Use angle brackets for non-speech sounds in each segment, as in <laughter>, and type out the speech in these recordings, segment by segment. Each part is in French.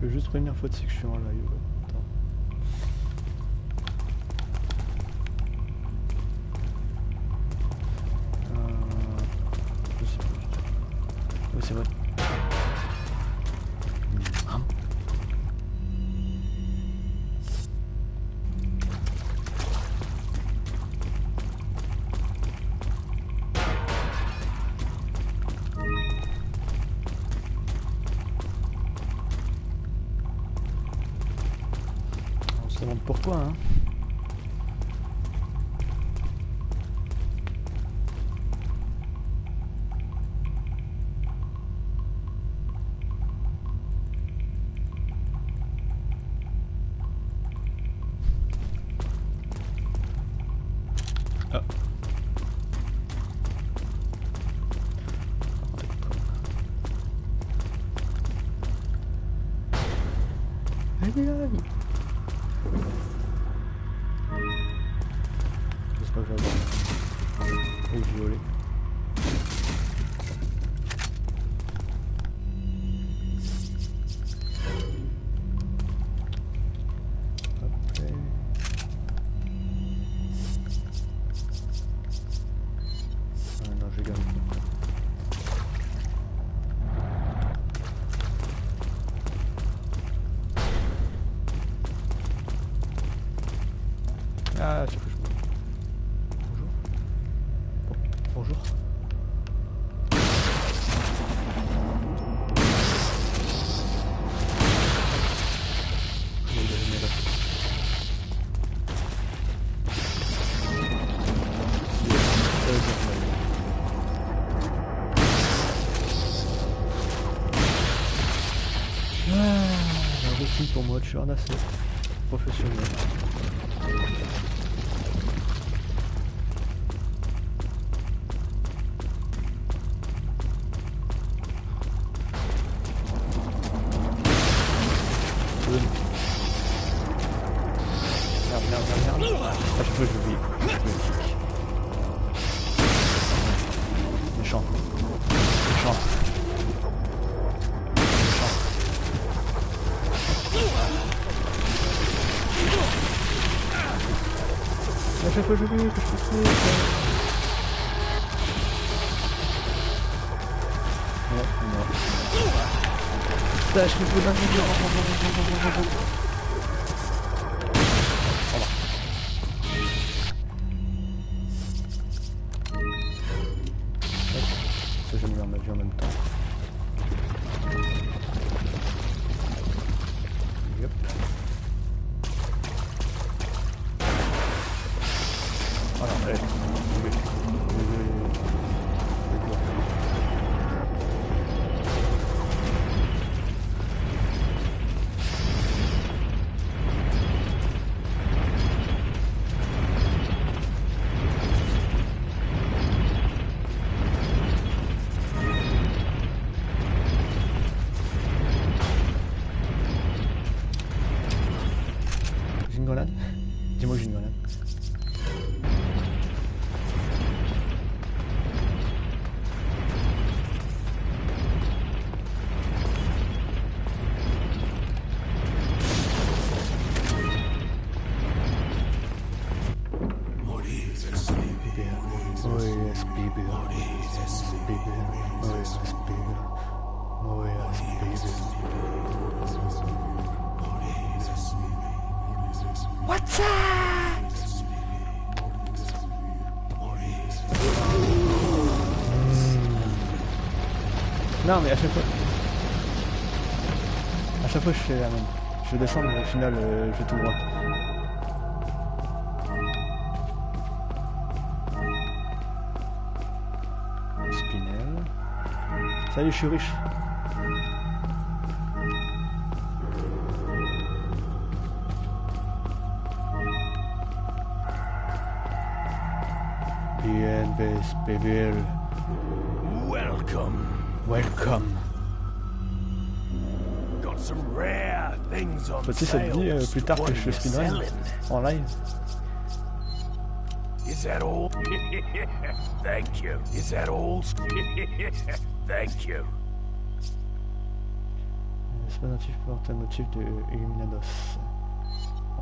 Je veux juste revenir fois de que je suis en live. aujourd'hui, que je suis cool. Ouais, non. Putain, je suis cool. Non mais à chaque fois... À chaque fois je fais la même. Je veux descendre mais au final euh, je vais tout droit. Spinel. Ça y est, je suis riche. Welcome. Got some rare things on Peut-être ça te dit euh, plus tard que je fais en live. Is that all? <laughs> Thank you. Is that all? <laughs> Thank you. C'est pas natif pour motif de Illuminados.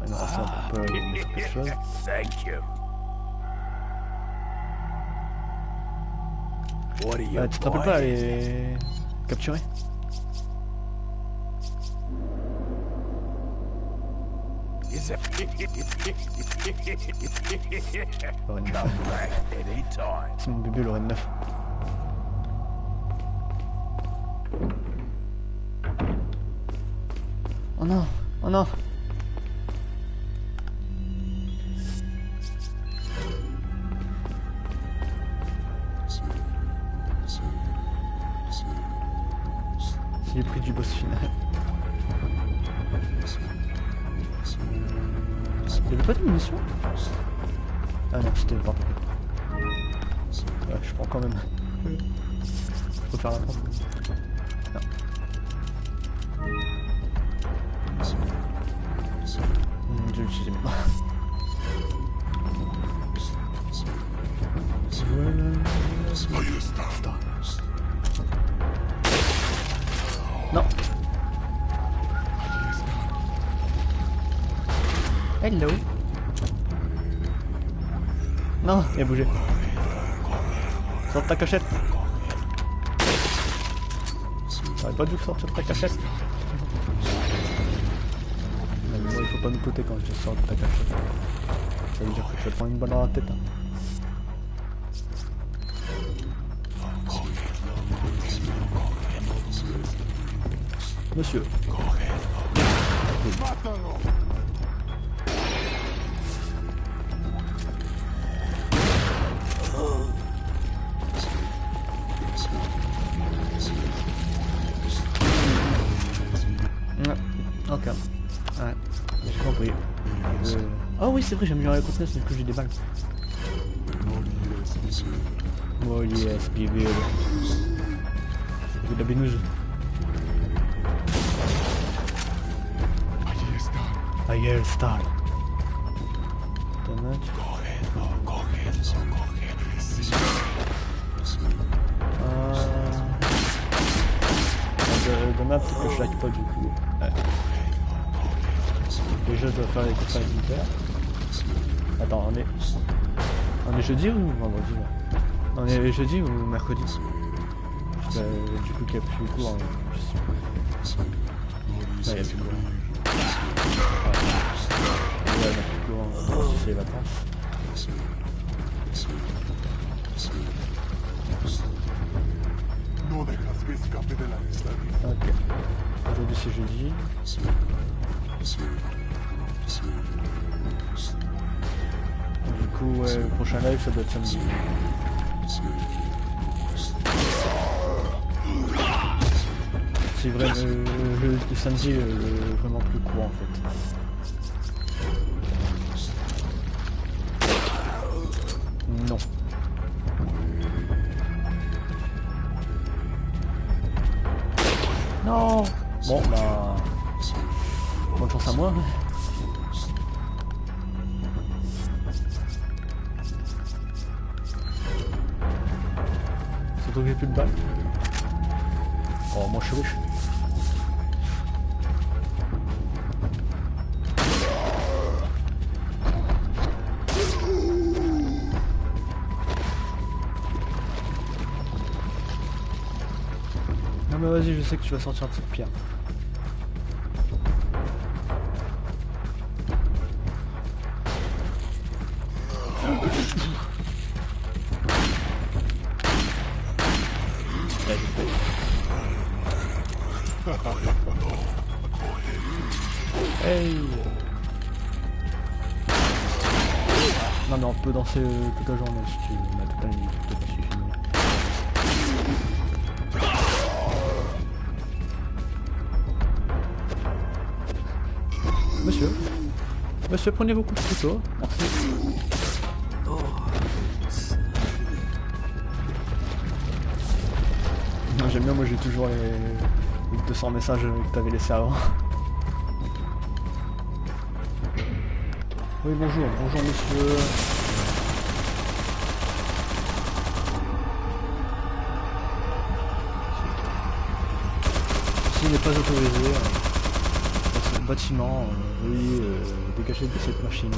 Ouais, non, ah. un peu ah. chose. <laughs> Thank you. Euh, tu te rappelles pas buying? les capturer Is that Lorraine 9. Come back anytime. C'est mon bébé Lorraine 9. Oh non Oh non C'est le prix du boss final. Il avait pas de munitions Ah non, c'était quoi. Ouais, je prends quand même. Faut faire la prendre. Non. Je vais A bougé. Sors ta cachette. T'aurais pas dû sortir de ta cachette. Mais moi, il faut pas nous côté quand je sors de ta cachette. Ça vas te prendre une balle dans la tête. hein. Monsieur. C'est vrai, j'ai amélioré la contenance, mais que j'ai des balles. Oh yes, baby. C'est de la. Euh... De, de map que je like pas du coup. Ouais. Déjà je dois faire les courses à l'éditeur. Attends, on est. On est jeudi ou vendredi On est jeudi ou mercredi du coup qu'il n'y a plus cours. hein, il y a plus cours. Il cours hein, c'est vacances. Ok. Aujourd'hui c'est jeudi. Du coup, le prochain live ça doit être samedi. C'est vrai, euh, le, samedi le- vraiment plus court en fait. Surtout que j'ai plus de balles. Oh moi je suis riche. Non mais vas-y, je sais que tu vas sortir de cette pierre. Euh, toute la journée si tu toute. Monsieur Monsieur, prenez vos coups de couteau, merci. Non, j'aime bien, moi j'ai toujours les... Les 200 messages que t'avais laissés avant. Oui, bonjour, bonjour monsieur. N'est pas autorisé, ce bâtiment, euh, oui, euh, dégagez de cette machine.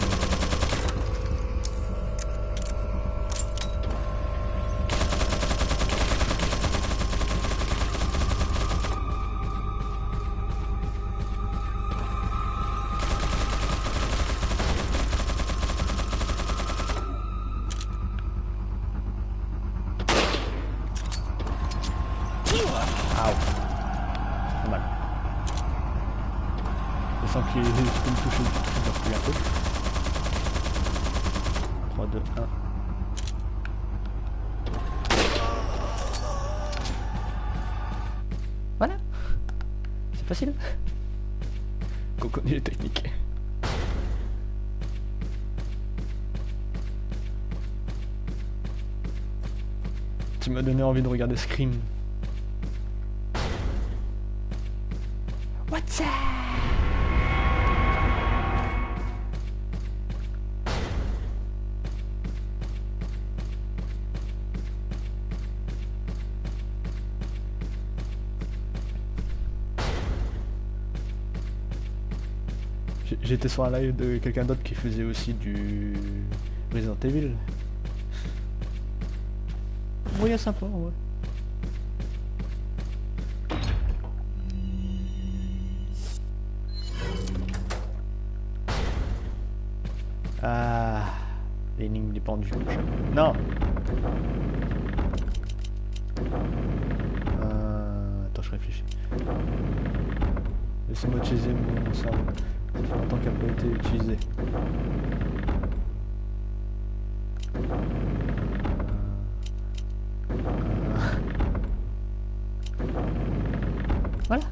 Donné envie de regarder Scream. What's up J'étais sur un live de quelqu'un d'autre qui faisait aussi du Resident Evil. Ouais, sympa, ouais. Ah, l'énigme des pendus. Non. Euh, attends, je réfléchis. Laissez-moi utiliser mon cerveau. Ça fait longtemps qu'il n'a pas été utilisé. Voilà.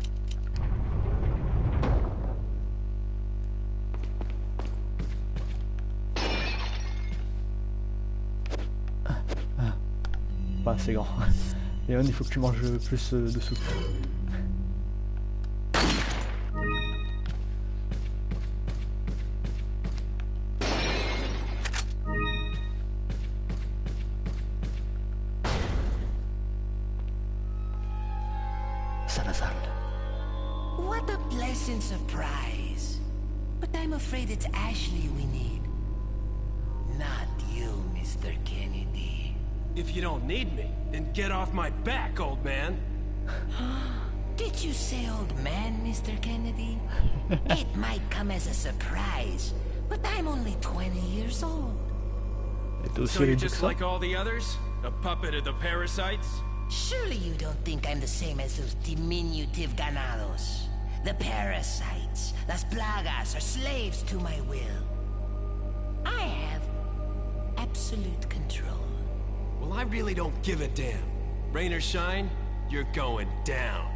Pas assez grand. Léon, il faut que tu manges plus de soupe. Only 20 years old. Et t'es So you're just like all the others? A puppet of the parasites? Surely you don't think I'm the same as those diminutive ganados. The parasites, las plagas, are slaves to my will. I have absolute control. Well, I really don't give a damn. Rain or shine, you're going down.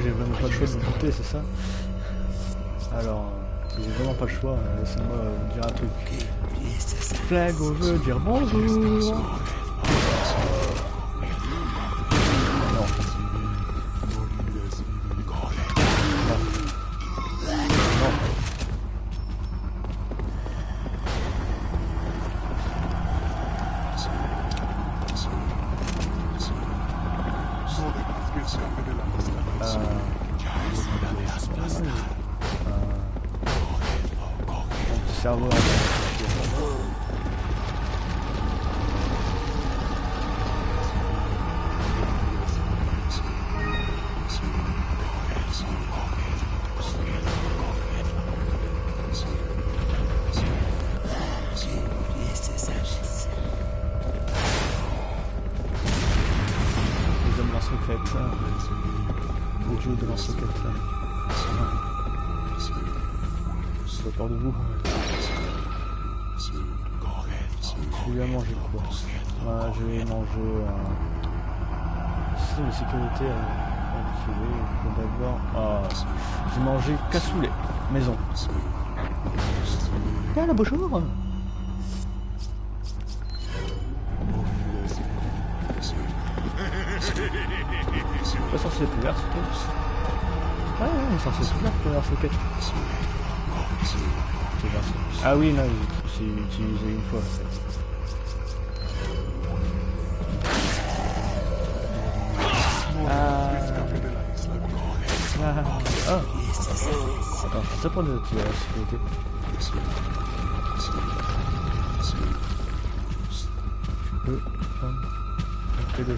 J'ai vraiment pas le choix de me c'est ça Alors, j'ai vraiment pas le choix, laissez-moi euh, dire un truc. Flago veut dire bonjour pas peur de vous. Je vais manger quoi Ouais, Je vais manger un système de sécurité. faut d'abord... Ah, j'ai mangé cassoulet, maison. Ah là, bonjour Pas censé être ouvert, ce quête. Ouais, ouais, il est censé être ouvert ce quête. C'est. Ah oui, non, j'ai utilisé une fois. Ah. Ah. Ah. C'est ça pour désactiver la sécurité. Je peux prendre un peu de.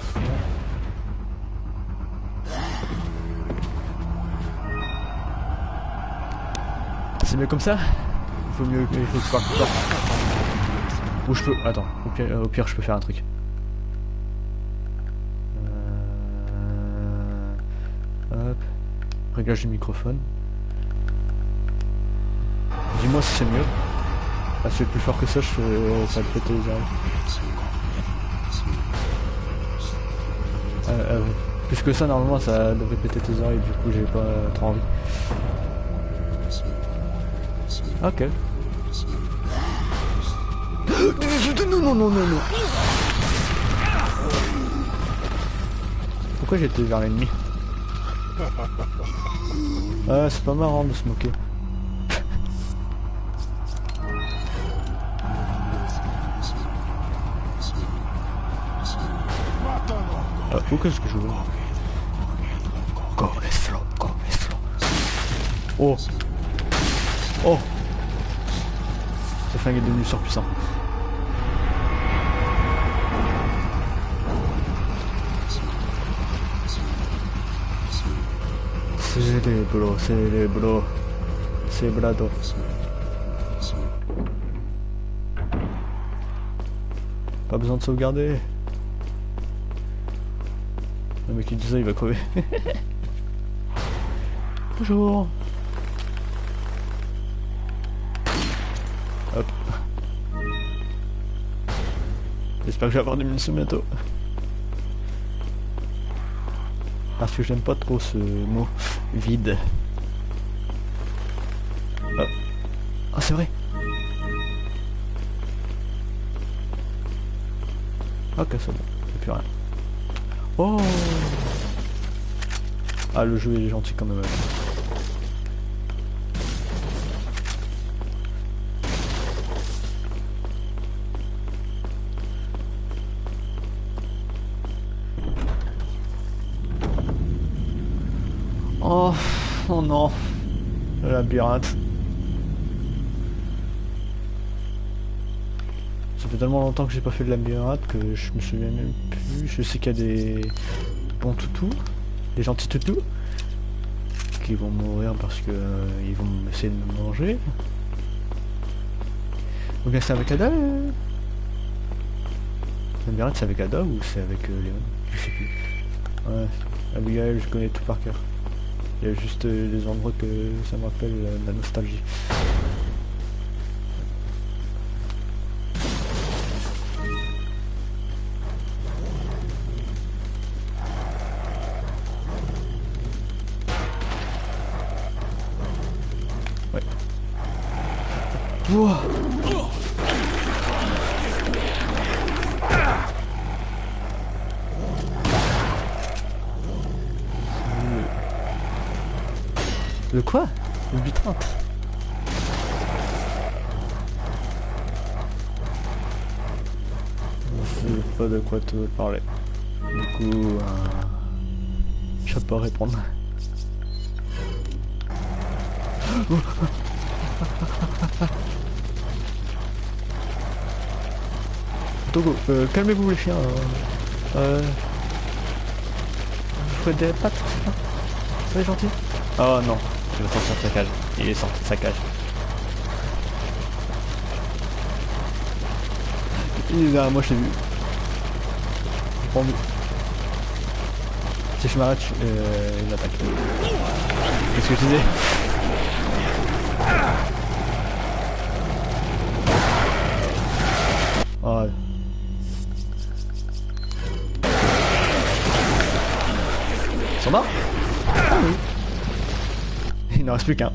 C'est mieux comme ça Il faut mieux que parte Ou je peux... Attends, au pire, au pire je peux faire un truc. Euh, Hop. Réglage du microphone. Dis-moi si c'est mieux. Ah, si c'est plus fort que ça, je fais... ça va péter les oreilles. Euh, euh, plus que ça, normalement, ça devrait péter tes oreilles, du coup, j'ai pas trop envie. Ok. Non, non, non, non, non. Pourquoi j'étais vers l'ennemi <laughs> Ah, c'est pas marrant de se moquer. Ah, où qu'est-ce que je veux Oh flingue est devenu surpuissant. Célébro, célébro. Cebrado. Pas besoin de sauvegarder. Le mec qui dit ça, il va crever. <laughs> Bonjour. J'espère que je vais avoir des. Parce que j'aime pas trop ce mot vide. Ah, Ah, c'est vrai. Ok, c'est bon. Plus rien. Oh Ah, le jeu est gentil quand même. Oh, non. Le labyrinthe. Ça fait tellement longtemps que j'ai pas fait de labyrinthe que je me souviens même plus. Je sais qu'il y a des bons toutous, des gentils toutous, qui vont mourir parce que euh, ils vont essayer de me manger. Ou bien c'est avec Ada euh Labyrinthe c'est avec Ada ou c'est avec euh, Léon? Je sais plus. Ouais, Abigail je connais tout par cœur. Il y a juste des endroits que ça me rappelle la nostalgie. Quoi te parler. Du coup, euh, je peux pas répondre. <laughs> Togo, euh, calmez-vous les chiens. Euh, euh, vous faites des pattes, Soyez gentil. Oh non, il va sortir de sa cage. Il est sorti de sa cage. Il est derrière moi, je l'ai vu. Pendu. Si je m'arrête, euh, il m'attaque. Qu'est-ce que tu disais ah Oh. Ils sont morts? Ah oui. Il n'en reste plus qu'un.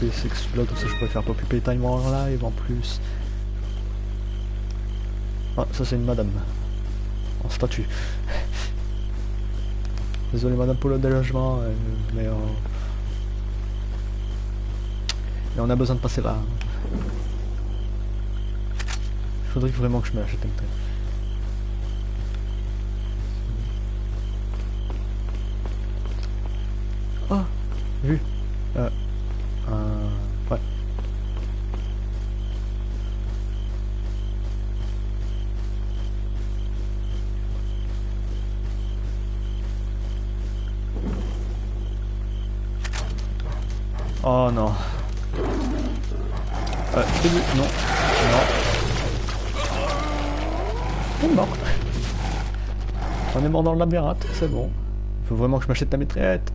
PC que celui-là, comme ça je pourrais faire Poppy Time en live en plus. Ah, ça c'est une madame. En statue. Désolé madame pour le délogement, euh, mais, on a besoin de passer là. Faudrait vraiment que je me l'achète un truc. Oh non. Euh, vu. Non. Non. On est mort. On est mort dans le labyrinthe, c'est bon. Il faut vraiment que je m'achète la mitraillette.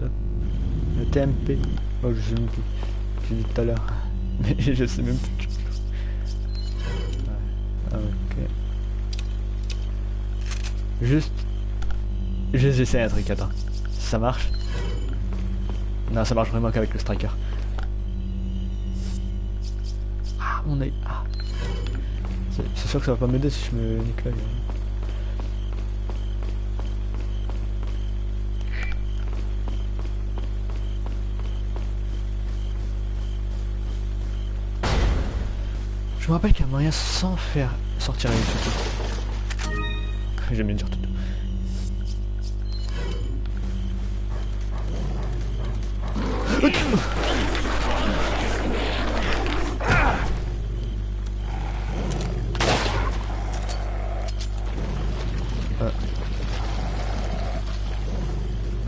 Le, TMP. Oh, je sais même plus. J'ai tout à l'heure. <laughs> Mais je sais même plus. Ouais. Ok. Juste. J'essaie un truc, attends. Ça marche? Non, ça marche vraiment qu'avec le striker. Ah, mon œil. Ah. C'est sûr que ça va pas m'aider si je me nique. Je me rappelle qu'il y a moyen sans faire sortir les tutos. J'aime bien dire tuto. Il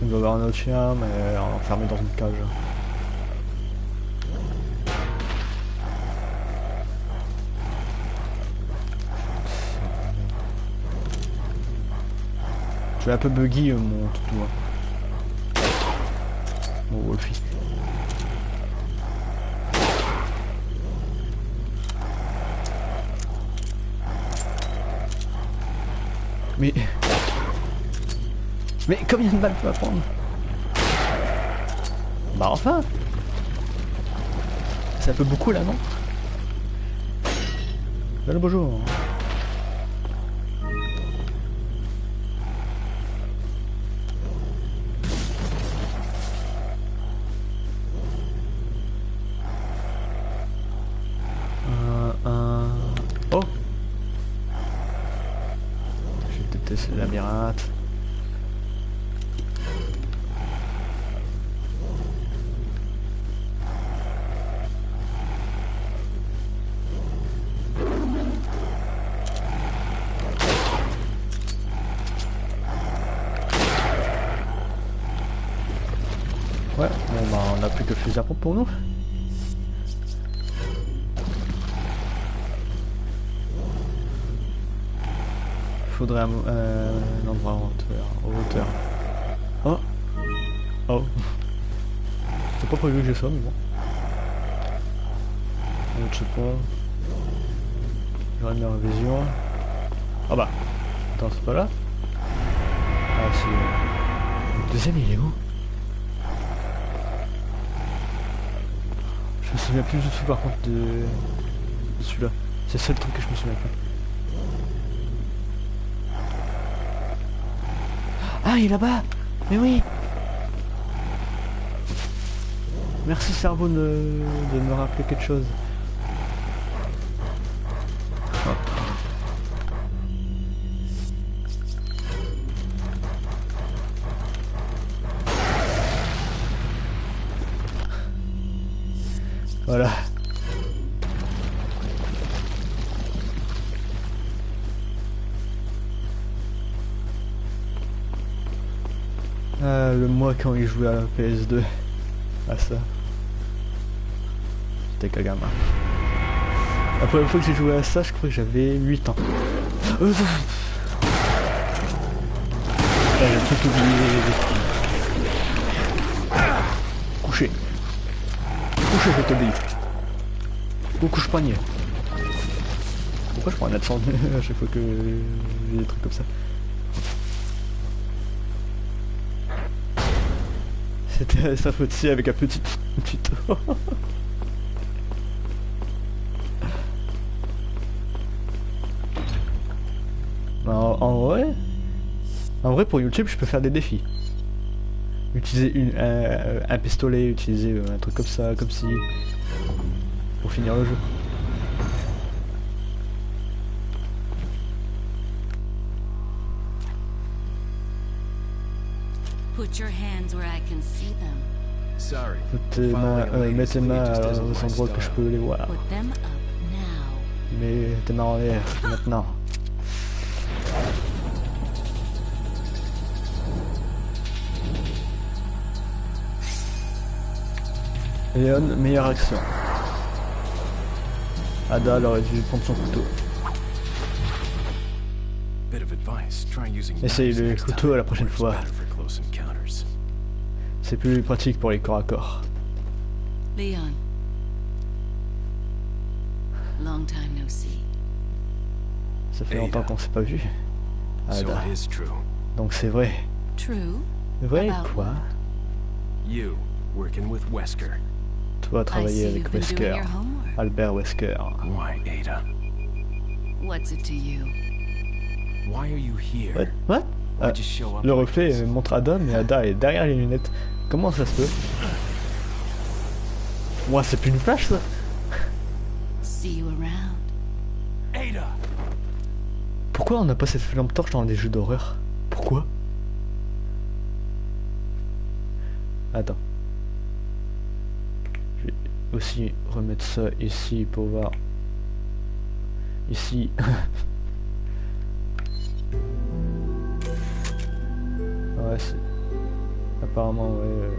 doit y avoir un autre chien, mais enfermé dans une cage. Je suis un peu buggy euh, mon toutou. Mon Wolfie. Mais... Mais combien de balles tu vas prendre Bah enfin un peu beaucoup là, non? Allô, bonjour pour nous. Faudrait un, euh, un endroit en hauteur. En hauteur. Oh Oh C'est pas prévu que j'ai ça, mais bon. Un autre support. J'aurais mis en vision. Ah bah Attends, c'est pas là Ah si. Le deuxième il est où Je me souviens plus du tout par contre de, celui-là. C'est le seul truc que je me souviens pas. Ah, il est là-bas Mais oui Merci cerveau de, de me rappeler quelque chose. Quand il jouait à la PS2. À ça. C'était Kagama. La première fois que j'ai joué à ça, je crois que j'avais 8 ans. Ah, j'ai tout oublié. Couché. Couché, je t'obéis. Ou couche panier. pourquoi je prends un accent <laughs> à chaque fois que j'ai des trucs comme ça? C'était sa faute si avec un petit <laughs> tuto. en, en vrai, en vrai pour YouTube je peux faire des défis. Utiliser une, un, un pistolet, utiliser un truc comme ça, comme si, pour finir le jeu. Put your hands where I can see them. Sorry. Mettez ma, euh, aux endroits que je peux les voir. Put them up now. Mettez ma en l'air <laughs> maintenant. Léon, meilleure action. Ada elle aurait dû prendre son couteau. Essaye le couteau à la prochaine fois. C'est plus pratique pour les corps à corps. Leon. Long time no see. Ça fait Ada. longtemps qu'on s'est pas vu. Ada. is true. Donc c'est vrai. True? Vrai About quoi? You working with Wesker. Toi I travailler see avec you've been doing Wesker. your homework. Albert Wesker. Why, Ada? What's it to you? Why are you here? What? What? Ah, up Le reflet euh, montre Ada, mais Ada est derrière les lunettes. Comment ça se peut? Moi, c'est plus une flash ça See you around. Ada! Pourquoi on n'a pas cette lampe torche dans des jeux d'horreur? Pourquoi? Attends. Je vais aussi remettre ça ici pour voir. Ici. <laughs> ouais, c'est. Apparemment, ouais. euh,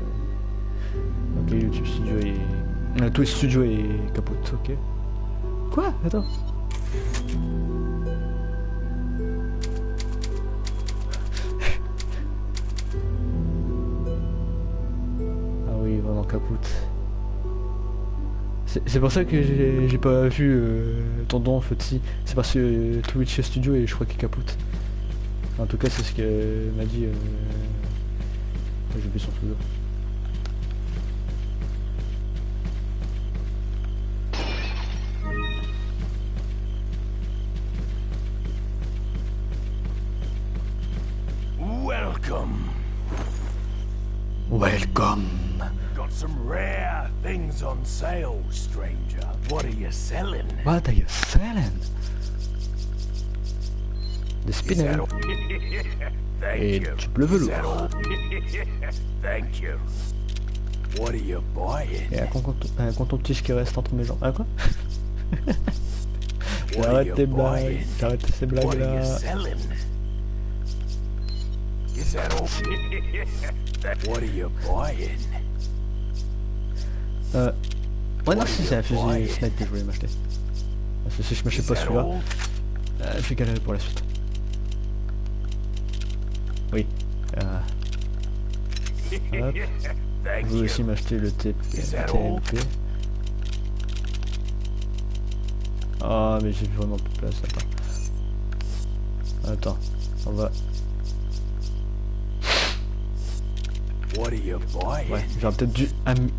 Ok, YouTube Studio est. Euh, Twitch Studio est capote, ok. Quoi? Attends. Ah oui, vraiment capote. C'est pour ça que j'ai pas vu euh, ton don Foti. C'est parce que euh, Twitch Studio et je crois qu'il capote. En tout cas, c'est ce que m'a dit. Euh... J'ai oublié son pseudo. Welcome. Welcome. Got some rare things on sale, stranger. What are you selling? What are you selling? Des Is Et bleu Is that velours. all? Thank you. What are you buying? Et un un coton-tige qui reste entre mes jambes. Ah quoi J'arrête tes blagues. J'arrête ces blagues là. selling? Is that all? That- what are you buying? Euh... Ouais non si c'est un fusil buying? snipe que je voulais m'acheter. Parce que si je m'achète pas celui-là, euh, je vais galérer pour la suite. Oui. Euh... Hop. Vous you. aussi m'acheter le T- Is that all? TLP. Ah mais j'ai vraiment plus de place, attends. Attends, on va... What are you buying? Ouais, j'aurais peut-être dû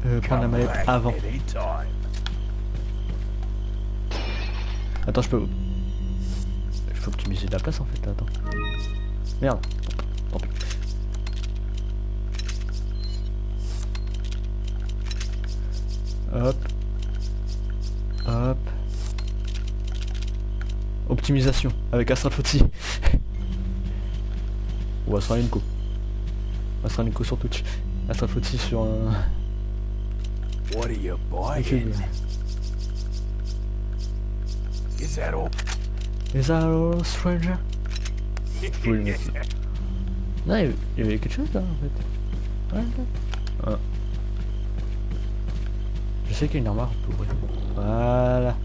euh, prendre la mallette avant. Attends, je peux... Je peux optimiser la place en fait, attends. Merde. Tant pis. Hop. Hop. Optimisation avec Astral Footy. Ou Astral Inco. Astral Inco sur Twitch. Astral Footy sur un... What are you buying? Is that all? Is that all, stranger? <laughs> Je voulais le mettre. Non, il y avait- quelque chose là en fait. Ouais, ouais. Ah. Je sais qu'il y a une armoire pour ouvrir. Voilà.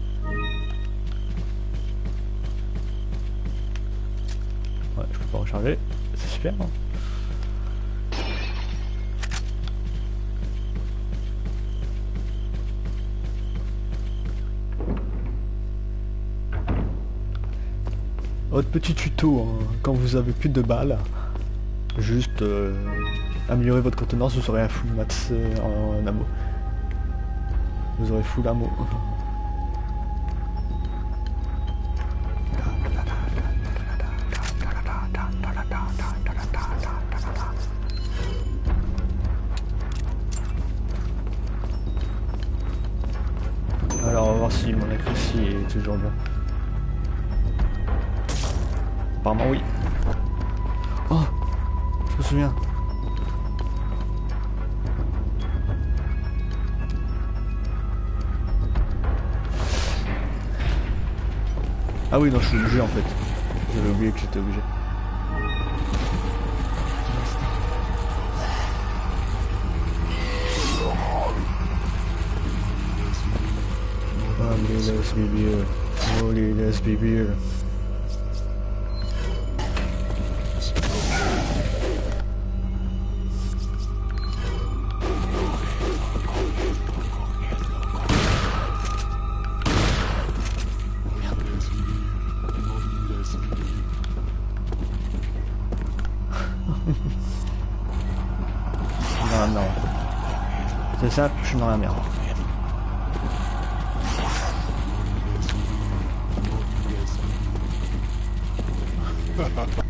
Ouais, je peux pas recharger. C'est super. Hein Votre petit tuto, hein, quand vous avez plus de balles, juste euh, améliorer votre contenance, vous aurez un full max euh, en, en ammo. Vous aurez full ammo. Oui non je suis obligé en fait. J'avais oublié que j'étais obligé. Allez, let's be beer. Holy, let's. Suis dans la merde.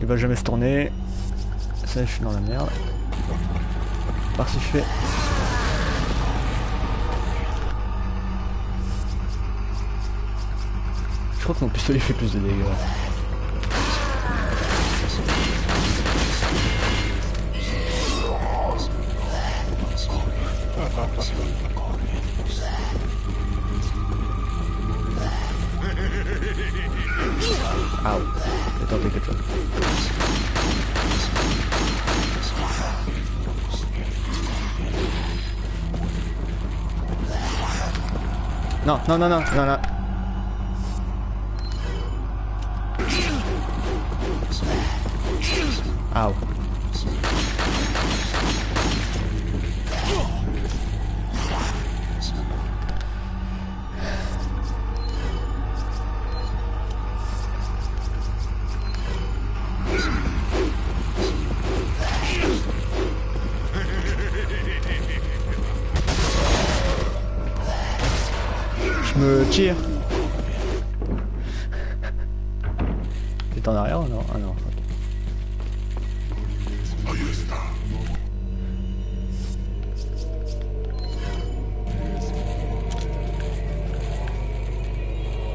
Il va jamais se tourner. Ça, je suis dans la merde. Par si je fais. Je crois que mon pistolet fait plus de dégâts. Non, non, non, non, non, T'es en arrière ou non Ah non.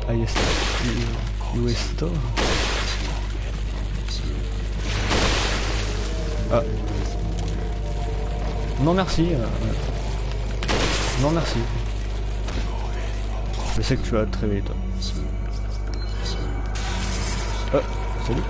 Ahí está. ¿Y- ¿Y esto? Ah. Non merci. euh, Non merci. Je sais que tu vas te réveiller toi. Oh, salut.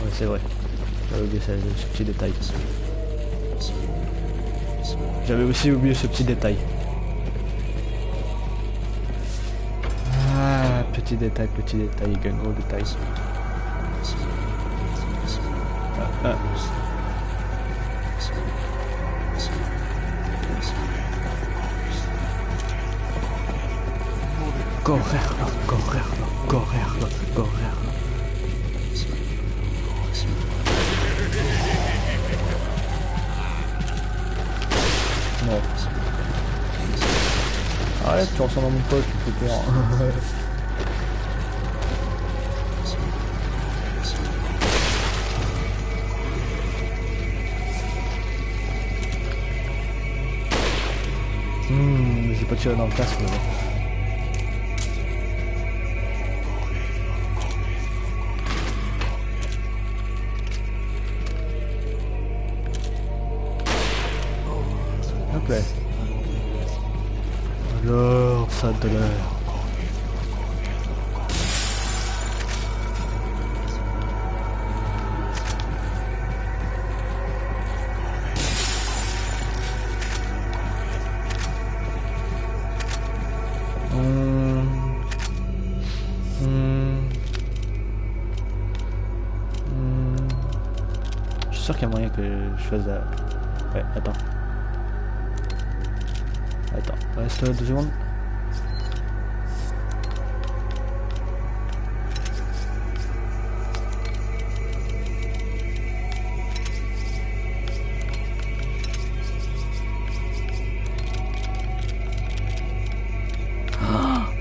Ouais, c'est vrai. J'avais oublié ce petit détail. Aussi oublié ce petit détail. Ah, petit détail, petit détail, gros détail. À mon pote, tu fais peur. Hmm, j'ai pas tiré dans le casque là.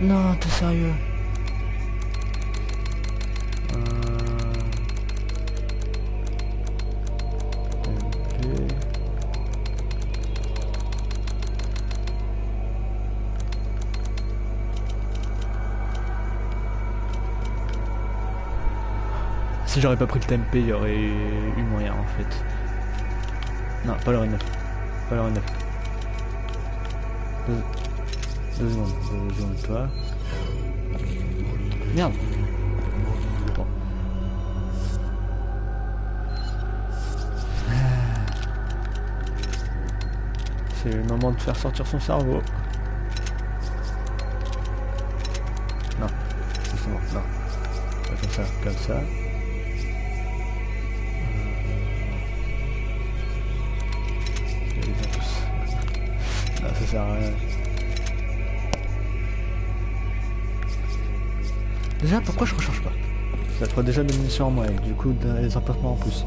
Non, t'es sérieux Euh. Si j'aurais pas pris le TMP, il y aurait eu moyen en fait. Non, pas le Ren 9. Pas le Ren 9. Deux, secondes, deux secondes, toi. Merde. C'est le moment de faire sortir son cerveau. Non, bon, non. Comme ça, comme ça. Déjà des munitions en moins, et du coup des emplacements en plus.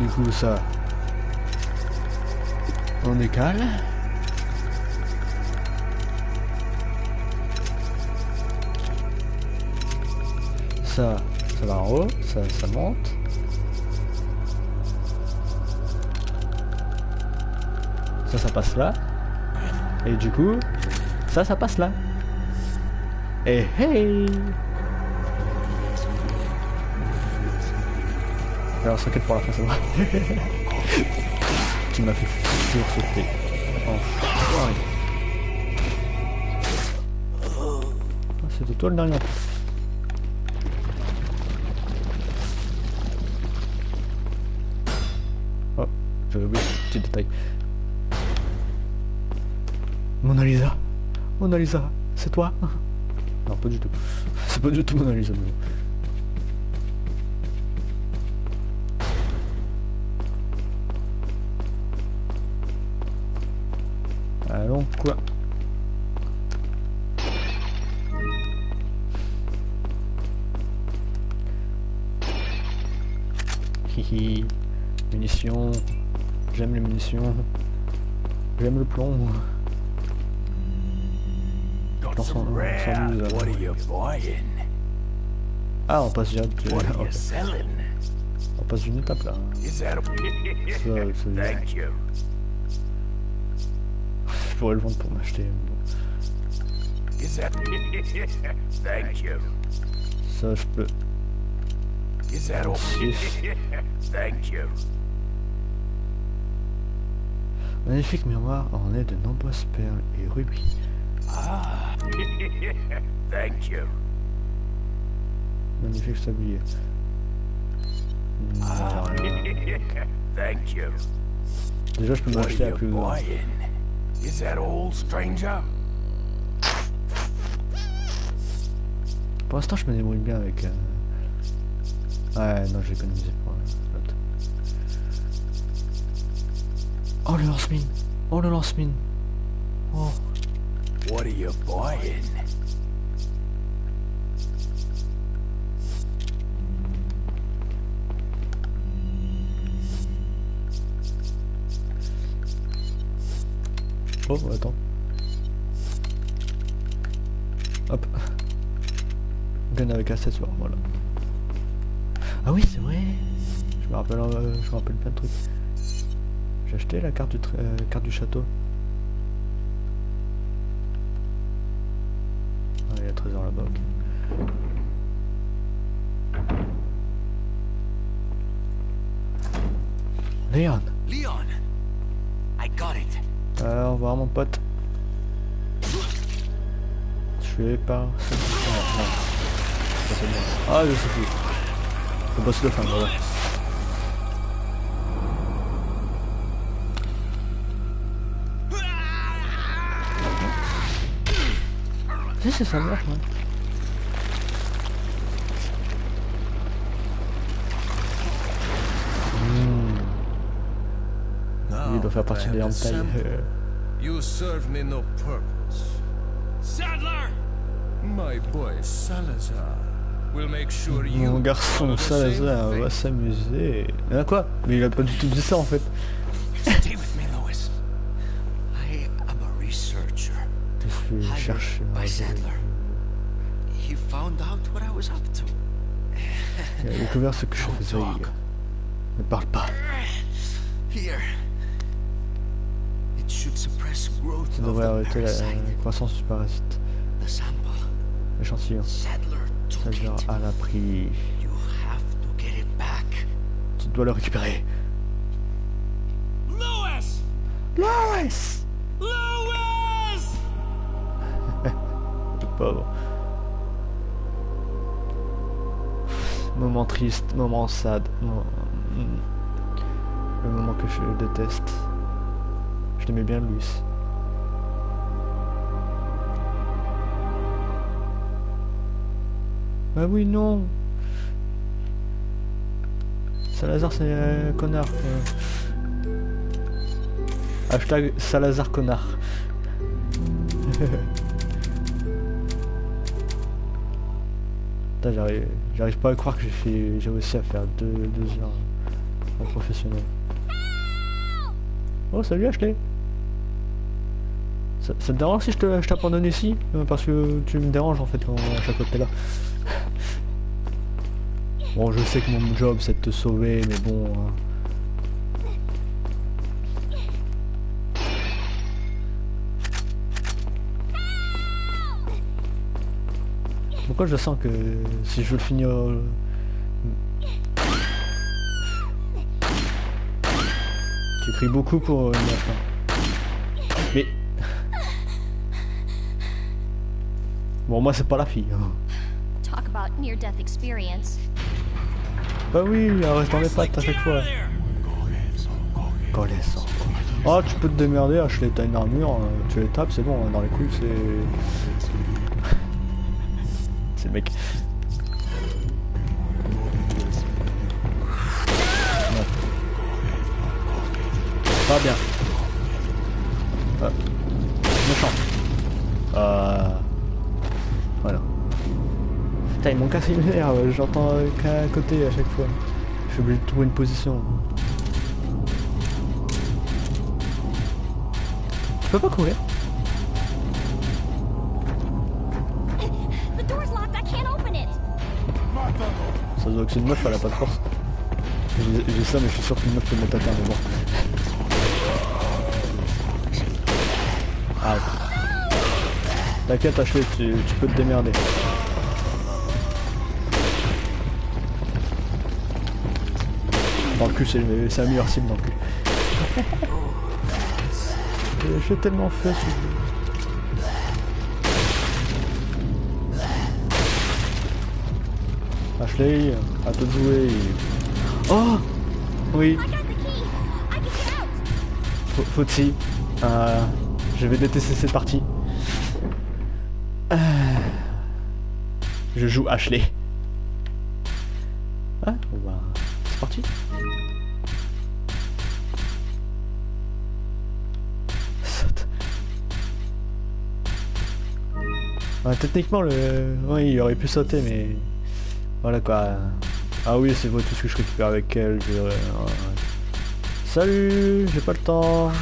Du coup ça... On décale. Ça, ça va en haut, ça, ça monte. Ça, ça passe là. Et du coup, ça, ça passe là. Et hey Alors, s'inquiète pour la fin, c'est vrai. <laughs> tu m'as fait sursauter. Enfoiré. Ah, C'était toi le dernier. C'est toi Non, pas du tout. C'est pas du tout Mona Lisa. Allons, quoi? Hihi. Munitions. J'aime les munitions. J'aime le plomb. 100, 112 Ah, on passe direct. Okay. <laughs> On passe une étape là. <laughs> Ça, ça Je pourrais le vendre pour m'acheter. <laughs> Ça, je peux. Magnifique miroir orné de nombreuses perles et rubis. Ah. <laughs> Thank you. Magnifique sablier. Ah. <laughs> Thank you. Déjà, je peux m'acheter à plus grand. Is that all, stranger? Pour l'instant, je me débrouille bien avec. euh, Ouais, non, j'ai économisé pour euh, l'autre. Oh, le lance-mine Oh, le lance-mine Oh, What are you buying? oh, attends. Hop. Gun avec accessoire, voilà. Ah oui, c'est vrai Je me rappelle, euh, je me rappelle plein de trucs. J'ai acheté la carte du, euh, carte du château. Ah, il y a le trésor là-bas, ok. Léon Leon! I got it. Euh, au revoir mon pote. Tué par... bon. Ah, je sais plus. Le boss de fin, voilà. C'est sa mère, ouais. Partie have des hentai. You serve me no purpose. Sadler! My boy Salazar will make sure you Mon garçon Salazar va s'amuser. Ah quoi? Mais il a pas du tout dit ça en fait. Stay with me, Lois. I am a researcher. Je suis chercheur. by Sadler. He found out what I was up to. Il a découvert ce que je faisais. Ne parle pas. Here. Ça devrait the arrêter la croissance du parasite. L'échantillon. Sadler a la pris. Tu dois le récupérer. Lois! Lois Lois! <laughs> Le pauvre. Moment triste, moment sad. moment- Le moment que je déteste. L'aimais bien, Louis. Bah oui, non Salazar, c'est un connard. Hashtag Salazar connard. J'arrive pas à croire que j'ai fait, j'ai réussi à faire deux, deux heures en professionnel. Oh salut Ashley ça, te dérange si je t'abandonne ici Euh, Parce que tu me déranges en fait quand, à chaque fois que t'es là. Bon je sais que mon job c'est de te sauver mais bon... hein. Pourquoi je sens que si je veux le finir... euh, Tu cries beaucoup pour une fin. Bon moi c'est pas la fille. hein. Talk about near death experience. Bah oui, elle reste dans les pattes à chaque fois. Connaissant. Oh tu peux te démerder, Ashley, t'as une armure, euh, tu les tapes, c'est bon, dans les couilles c'est... <laughs> C'est le mec. Pas bien. Ah. Putain, ils m'ont cassé une nerf, j'entends euh, qu'à côté à chaque fois. Je suis obligé de trouver une position. Tu peux pas courir? Ça doit que c'est une meuf, elle a pas de force. J'ai ça, mais je suis sûr qu'une meuf peut me mettre à terre, mais bon. Ah. T'inquiète, Ashley, tu, tu peux te démerder. Cul, c'est la meilleure cible dans le cul. J'ai tellement fait ce jeu. Ashley, à toi de jouer. Oh Oui, I got the key. I can get out. Faut- Fauti. Euh, je vais détester cette partie. Euh, je joue Ashley. Techniquement, le... oui, il aurait pu sauter, mais... Voilà quoi. Ah oui, c'est vrai, tout ce que je récupère avec elle. je-. Salut, j'ai pas le temps.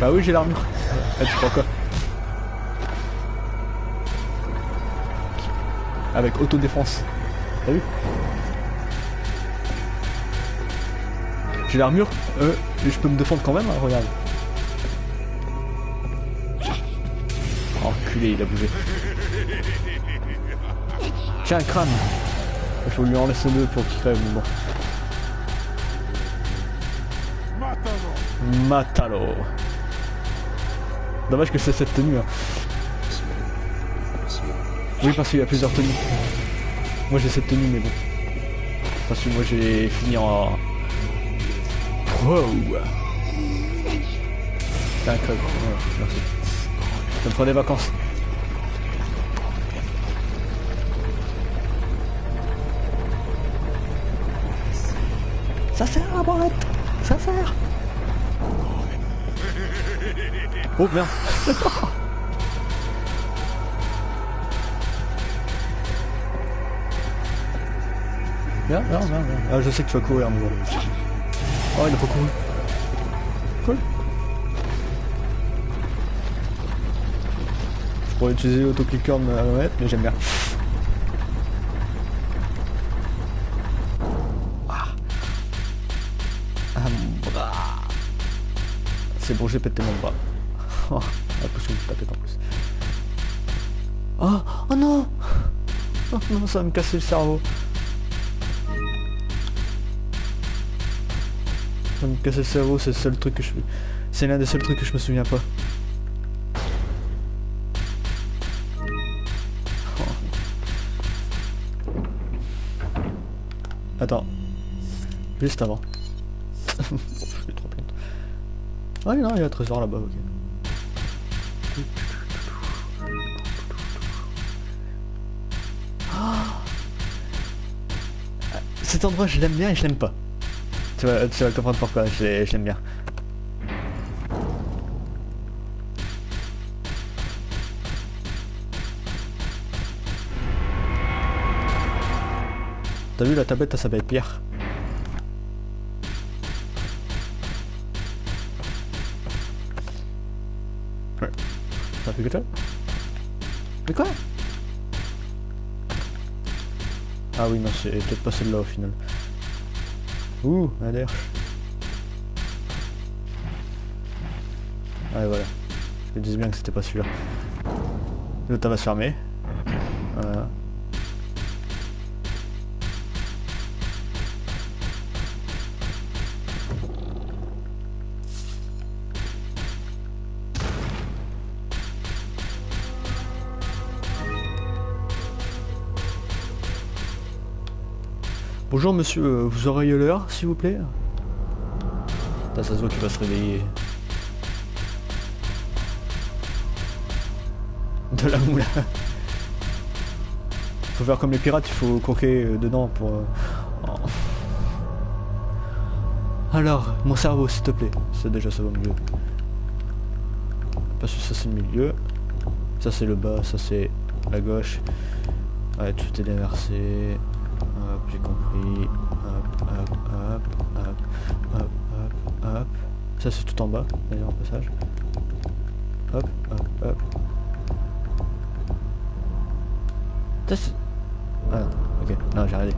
Bah oui, j'ai l'armure. <laughs> Ah, tu crois quoi? Avec autodéfense. T'as vu? J'ai l'armure, euh, je peux me défendre quand même, hein, regarde. Enculé, il a bougé. Tiens, crâne faut lui en laisser deux pour qu'il crève, bon. Matalo. Dommage que c'est cette tenue. hein. Oui, parce qu'il y a plusieurs tenues. Moi j'ai cette tenue, mais bon. Parce que moi j'ai fini en... Wow incroyable. Ouais, merci. Je me prends des vacances. Ça sert la boîte Ça sert Oh merde <laughs> Viens, viens, viens, viens. Ah, je sais que tu vas courir, mais bon. Oh, il a pas couru. Cool. Je pourrais utiliser l'autoclicker de ma manette, mais j'aime bien. Ah. C'est bon, j'ai pété mon bras. Oh, l'impression que taper en plus. Oh, oh non Oh non, ça va me casser le cerveau. Casser le cerveau, c'est le seul truc que je... C'est l'un des seuls trucs que je me souviens pas. Oh. Attends. Juste avant. <laughs> je trop honte. Ah non, il y a un trésor là-bas, ok. Cet endroit, je l'aime bien et je l'aime pas. Tu vas, tu vas comprendre pourquoi je l'ai- je l'aime bien. T'as vu la tablette, ça s'appelle Pierre. Ouais. Ça fait que ça Mais quoi? Ah oui, non, c'est peut-être pas celle-là au final. Ouh, un air. Ouais, voilà. Je me disais bien que c'était pas celui-là. L'autre, va se fermer. Voilà. Bonjour monsieur, euh, vous auriez l'heure s'il vous plaît Putain, ça se voit qu'il va se réveiller. De la moula. Faut faire comme les pirates, il faut croquer euh, dedans pour... euh, oh. Alors, mon cerveau s'il te plaît. C'est déjà ça va mieux. Parce que ça c'est le milieu. Ça c'est le bas, ça c'est la gauche. Ouais, tout est déversé. Compris. Hop, hop, hop, hop, hop, hop, hop. Ça c'est tout en bas, d'ailleurs en passage. Hop, hop, hop. Ça c'est... Ah ok, non j'ai arrêté.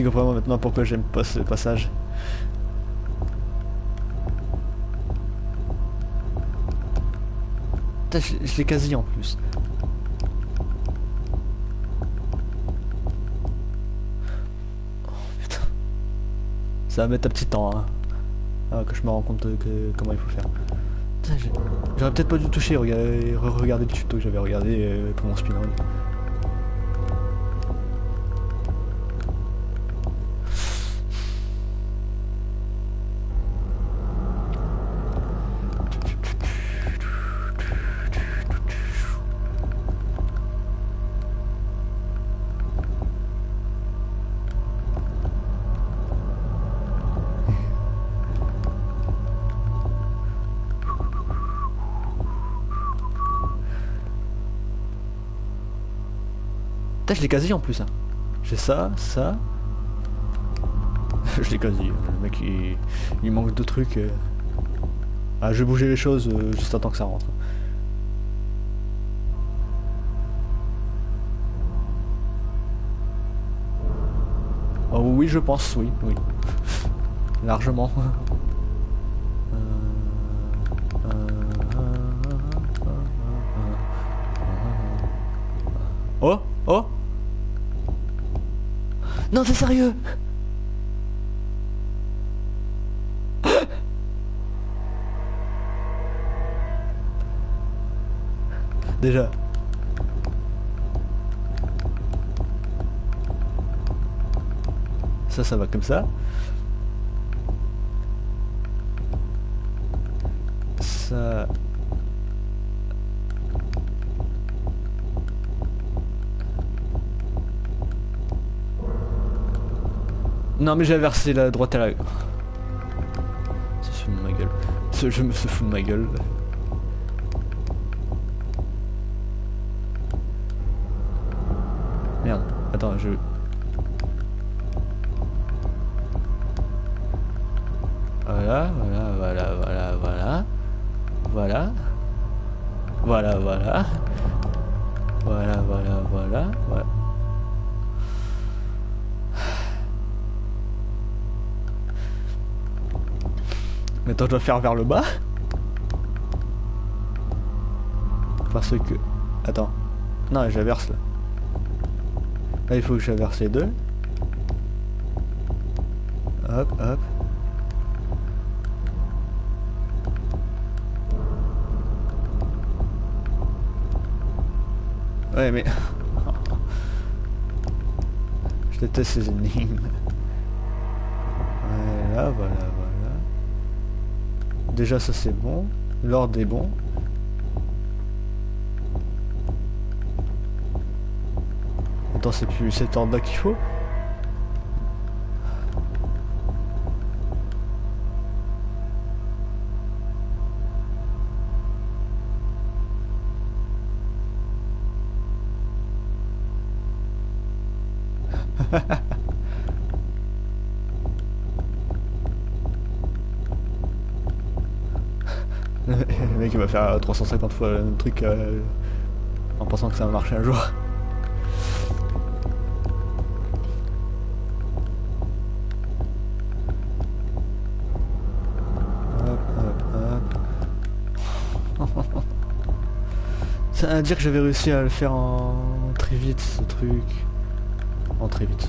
Tu comprends maintenant pourquoi j'aime pas ce passage. Je, l'ai quasi en plus. Oh. Ça va mettre un petit temps hein. Ah, que je me rends compte que comment il faut faire. J'aurais peut-être pas dû toucher, regarder, regarder le tuto que j'avais regardé euh, pour mon speedrun. Je quasi en plus. Hein. J'ai ça, ça. je l'ai quasi. Le mec, il, il manque de trucs. euh. Ah, je vais bouger les choses euh, juste attends que ça rentre. Oh oui, je pense, oui, oui. Largement. Euh, euh, euh, euh, Oh Oh Non, t'es sérieux Déjà. Ça, ça va comme ça. Ça... Non mais j'ai inversé la droite à la... Ça se fout de ma gueule. Ce jeu me se fout de ma gueule. Merde, attends, je... Maintenant je dois faire vers le bas. Parce que... Attends. Non, j'inverse là. Là il faut que j'inverse les deux. Hop, hop. Ouais mais... <laughs> Je déteste ces énigmes. Voilà, voilà, voilà. Déjà ça c'est bon. L'ordre est bon. Attends, c'est plus cet ordre là qu'il faut 350 fois le même truc euh, en pensant que ça va marcher un jour. Hop, hop, hop. Ça veut dire que j'avais réussi à le faire en très vite ce truc. En très vite.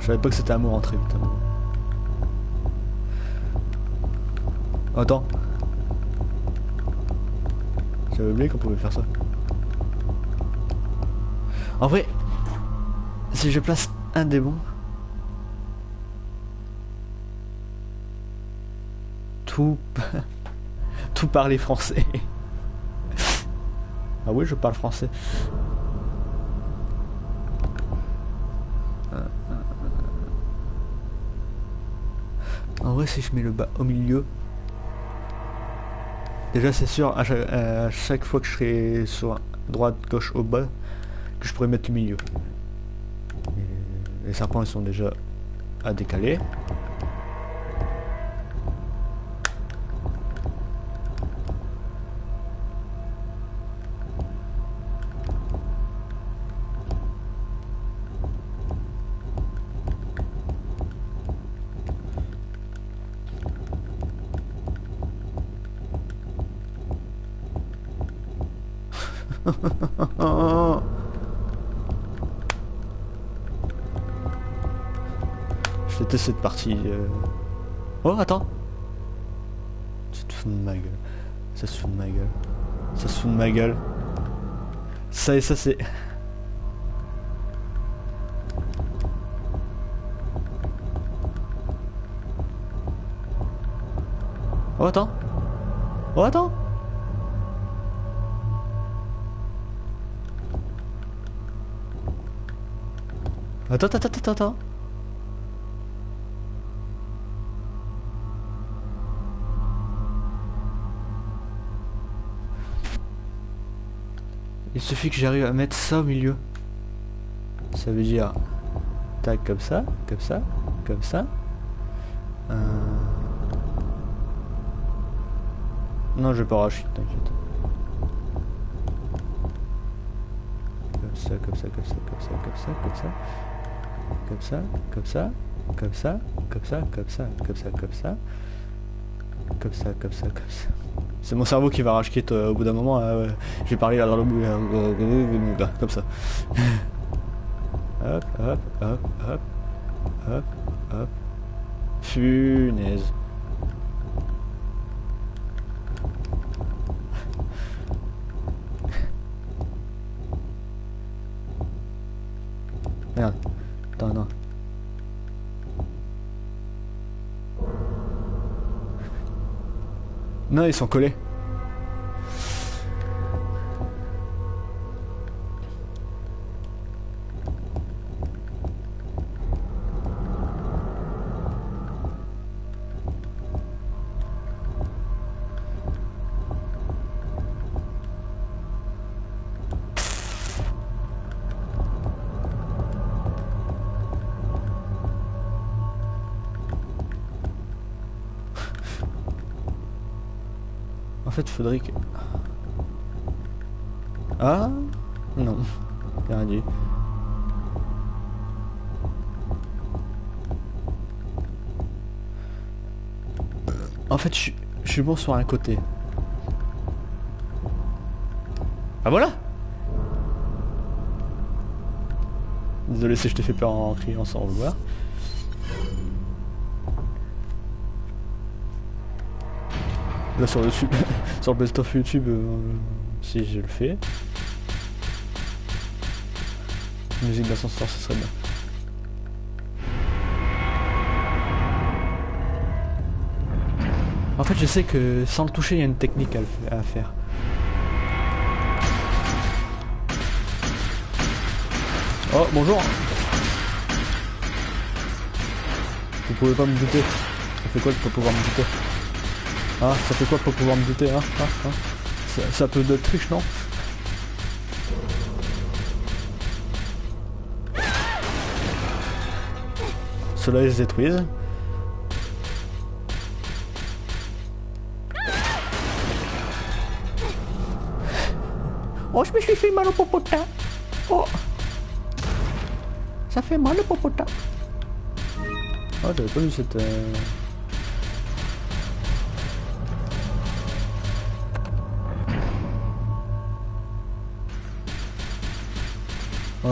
Je savais pas que c'était amour en très vite. hein. Attends. J'avais oublié qu'on pouvait faire ça. En vrai, si je place un des bons, tout, <laughs> tout parler français. <laughs> ah oui, je parle français. En vrai, si je mets le bas au milieu, déjà c'est sûr, à chaque, à chaque fois que je serai sur droite, gauche, au bas, que je pourrais mettre le milieu. Les serpents ils sont déjà à décaler. Cette partie. euh. Oh, attends. Tu te de ma gueule. Ça se fout de ma gueule. Ça se fout de ma gueule. Ça et ça, c'est... Oh, attends. Oh, attends. Attends, attends, attends, attends. Il suffit que j'arrive à mettre ça au milieu. Ça veut dire... Tac, comme ça, comme ça, comme ça. Euh... Non, je racheter, t'inquiète. Comme ça, comme ça, comme ça, comme ça, comme ça, comme ça. Comme ça, comme ça, comme ça, comme ça, comme ça, comme ça, comme ça. Comme ça, comme ça, comme ça. C'est mon cerveau qui va euh, au bout d'un moment. je vais parler à comme ça. <laughs> hop, hop, hop, hop, hop, hop. Funaise. Ils sont collés. Fait, faudrait que... Ah Non. Rien dit. En fait, je suis- je suis bon sur un côté. Ah voilà Désolé si je t'ai fait peur en criant sans vouloir. Là sur le, sub- <laughs> sur le best of YouTube, euh, si je le fais. Musique d'ascenseur, ce serait bien. En fait, je sais que sans le toucher, il y a une technique à faire. Oh, bonjour Vous pouvez pas me buter. Ça fait quoi de pas pouvoir me buter? Hein Ça fait quoi pas pouvoir me buter, hein, hein, hein ça, ça peut de triche, non Ceux-là, ils se détruisent. Oh, je me suis fait mal au popotin. Oh. Ça fait mal au popotin. Oh, j'avais pas vu cette... euh,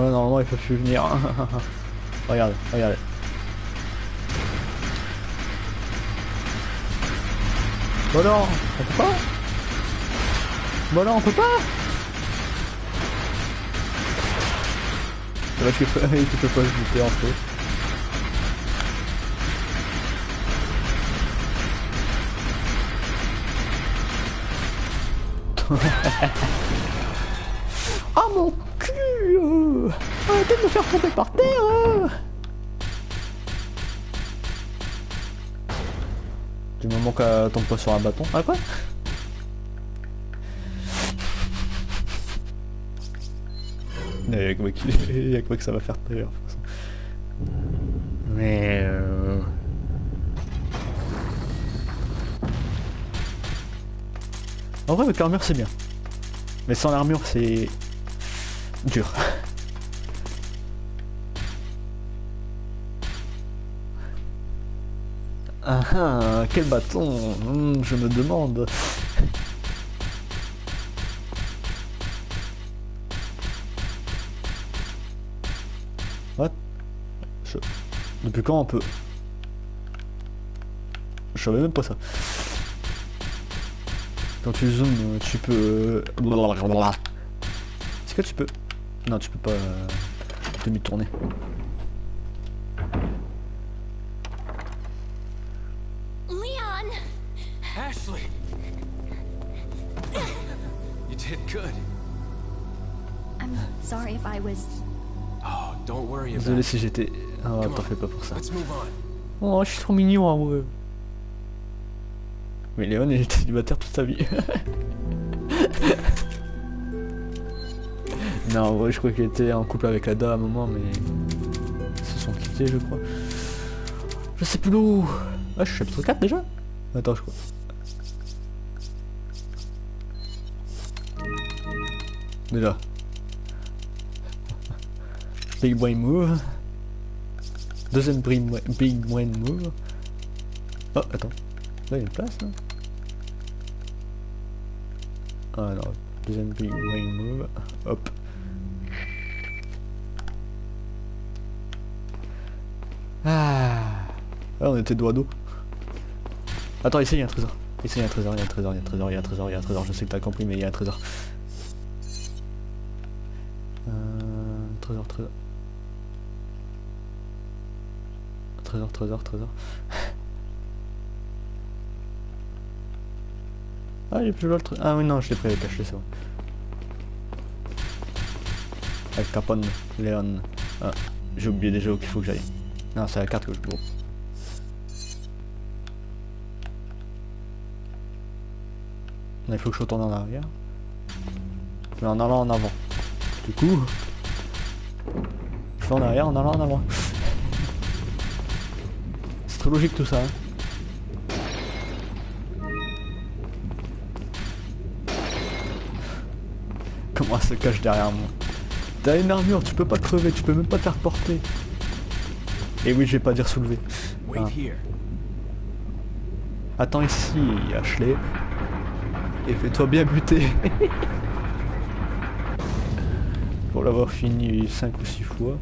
Ouais, normalement, il peut plus venir. <laughs> regarde, regarde. Bah non, on peut pas Bah non, on peut pas C'est qu'il peut, <laughs> peut pas se buter en fait. <laughs> Arrêtez de me faire tomber par terre euh. Du moment qu'elle tombe pas sur un bâton. Ah quoi? Il y a que moi qui- il y a que moi que ça va faire peur. de toute façon. Mais... euh, En vrai, avec l'armure, c'est bien. Mais sans l'armure, c'est... dur. Quel bâton Hmm, Je me demande. What? Depuis quand on peut... Je savais même pas ça. Quand tu zoomes, tu peux... Est-ce que tu peux... Non, tu peux pas euh, demi-tourner. I'm sorry if I was. Oh, don't worry about Désolé it. si j'étais... Oh, Come t'en on. fais pas pour ça. Let's move on. Oh, je suis trop mignon en vrai. Mais Léon, il était célibataire toute sa vie. <laughs> non, en vrai, je crois qu'il était en couple avec la dame à un moment, mais... Ils se sont quittés, je crois. Je sais plus où. Ah, je suis chapitre 4 déjà? Attends, je crois. Déjà. Big brain move. Deuxième big, bra- big brain move. Oh, attends. Là, il y a une place, là. Alors, deuxième big wing move. Hop. Ah. Ah, on était à dos. Attends, ici il y a un trésor. Ici un trésor, il y a un trésor, il y a un trésor, il y a un trésor, il y a un trésor. Je sais que t'as compris, mais il y a un trésor. Trésor, trésor. Trésor, trésor. Ah, j'ai plus le. Ah oui, non, je l'ai pas caché, ça. Avec Capone, Léon. Ah, j'ai oublié déjà où qu'il faut que j'aille. Non, c'est la carte que je vois. Il faut que je retourne en arrière. Mais en allant en avant. Du coup... En arrière en allant en avant. C'est très logique tout ça. Hein. Comment elle se cache derrière moi? T'as une armure, tu peux pas crever, tu peux même pas te faire porter. Et oui, je vais pas dire soulever. Here. Attends ici, Ashley. Et fais-toi bien buter. <laughs> Pour l'avoir fini 5 ou 6 fois.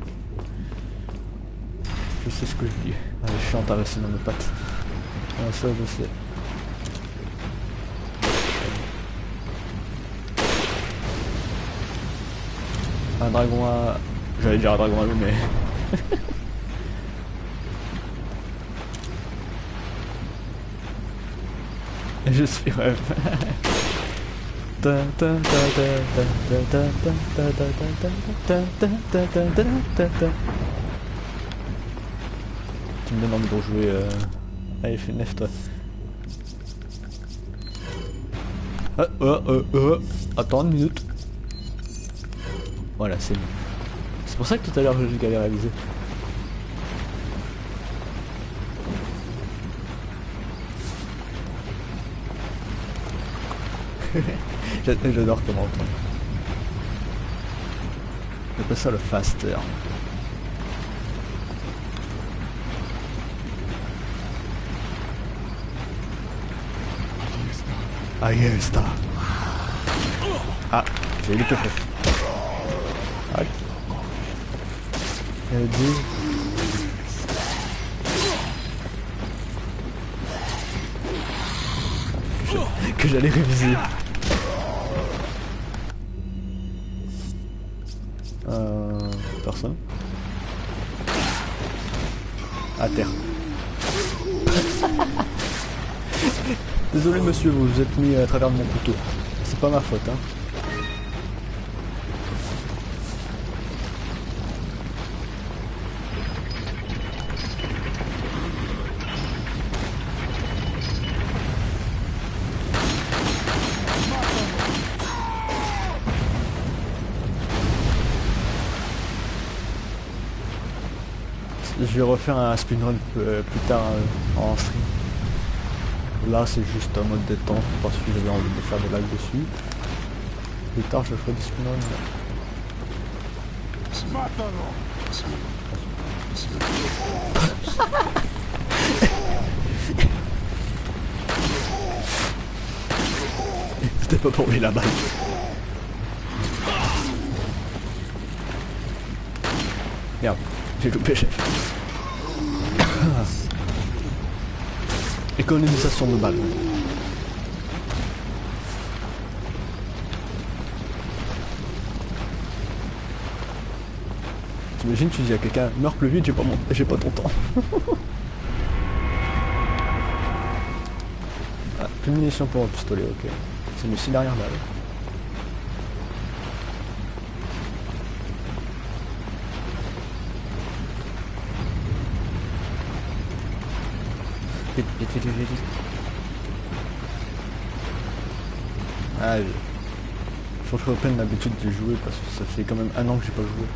Je sais ce que je dis. Allez, je suis entassé dans mes pattes. Ah, ça, je sais. Un dragon à... J'allais dire un dragon à loup, mais... <laughs> Je suis rêve. <laughs> Tu me donnes envie de euh... Fais nef toi. Ah, oh, oh. Attends une minute. Voilà, c'est bon. C'est pour ça que tout à l'heure j'ai galéré à <laughs> viser. J'a- J'adore comment on J'appelle ça le faster. Ahí está. Ah, j'ai loupé le Ah. Elle dit... Que je- Que j'allais réviser. Euh... Personne À terre. Désolé monsieur, vous vous êtes mis à travers de mon couteau. C'est pas ma faute, hein. Je vais refaire un speedrun euh, plus tard euh, en stream. Là c'est juste un mode détente parce que j'avais envie de faire des lags dessus. Plus tard je ferai des. ¡Mátalo! C'était pas pour lui la balle. Merde, j'ai loupé chef. Économisation de balles. T'imagines, tu dis à quelqu'un, meurs plus vite, j'ai pas, mon... pas ton temps. <laughs> ah, plus de munitions pour le pistolet, ok. C'est une dernière balle. Vite, vite, vite, vite, vite. Ah, je... Faut que je reprenne l'habitude de jouer parce que ça fait quand même un an que j'ai pas joué.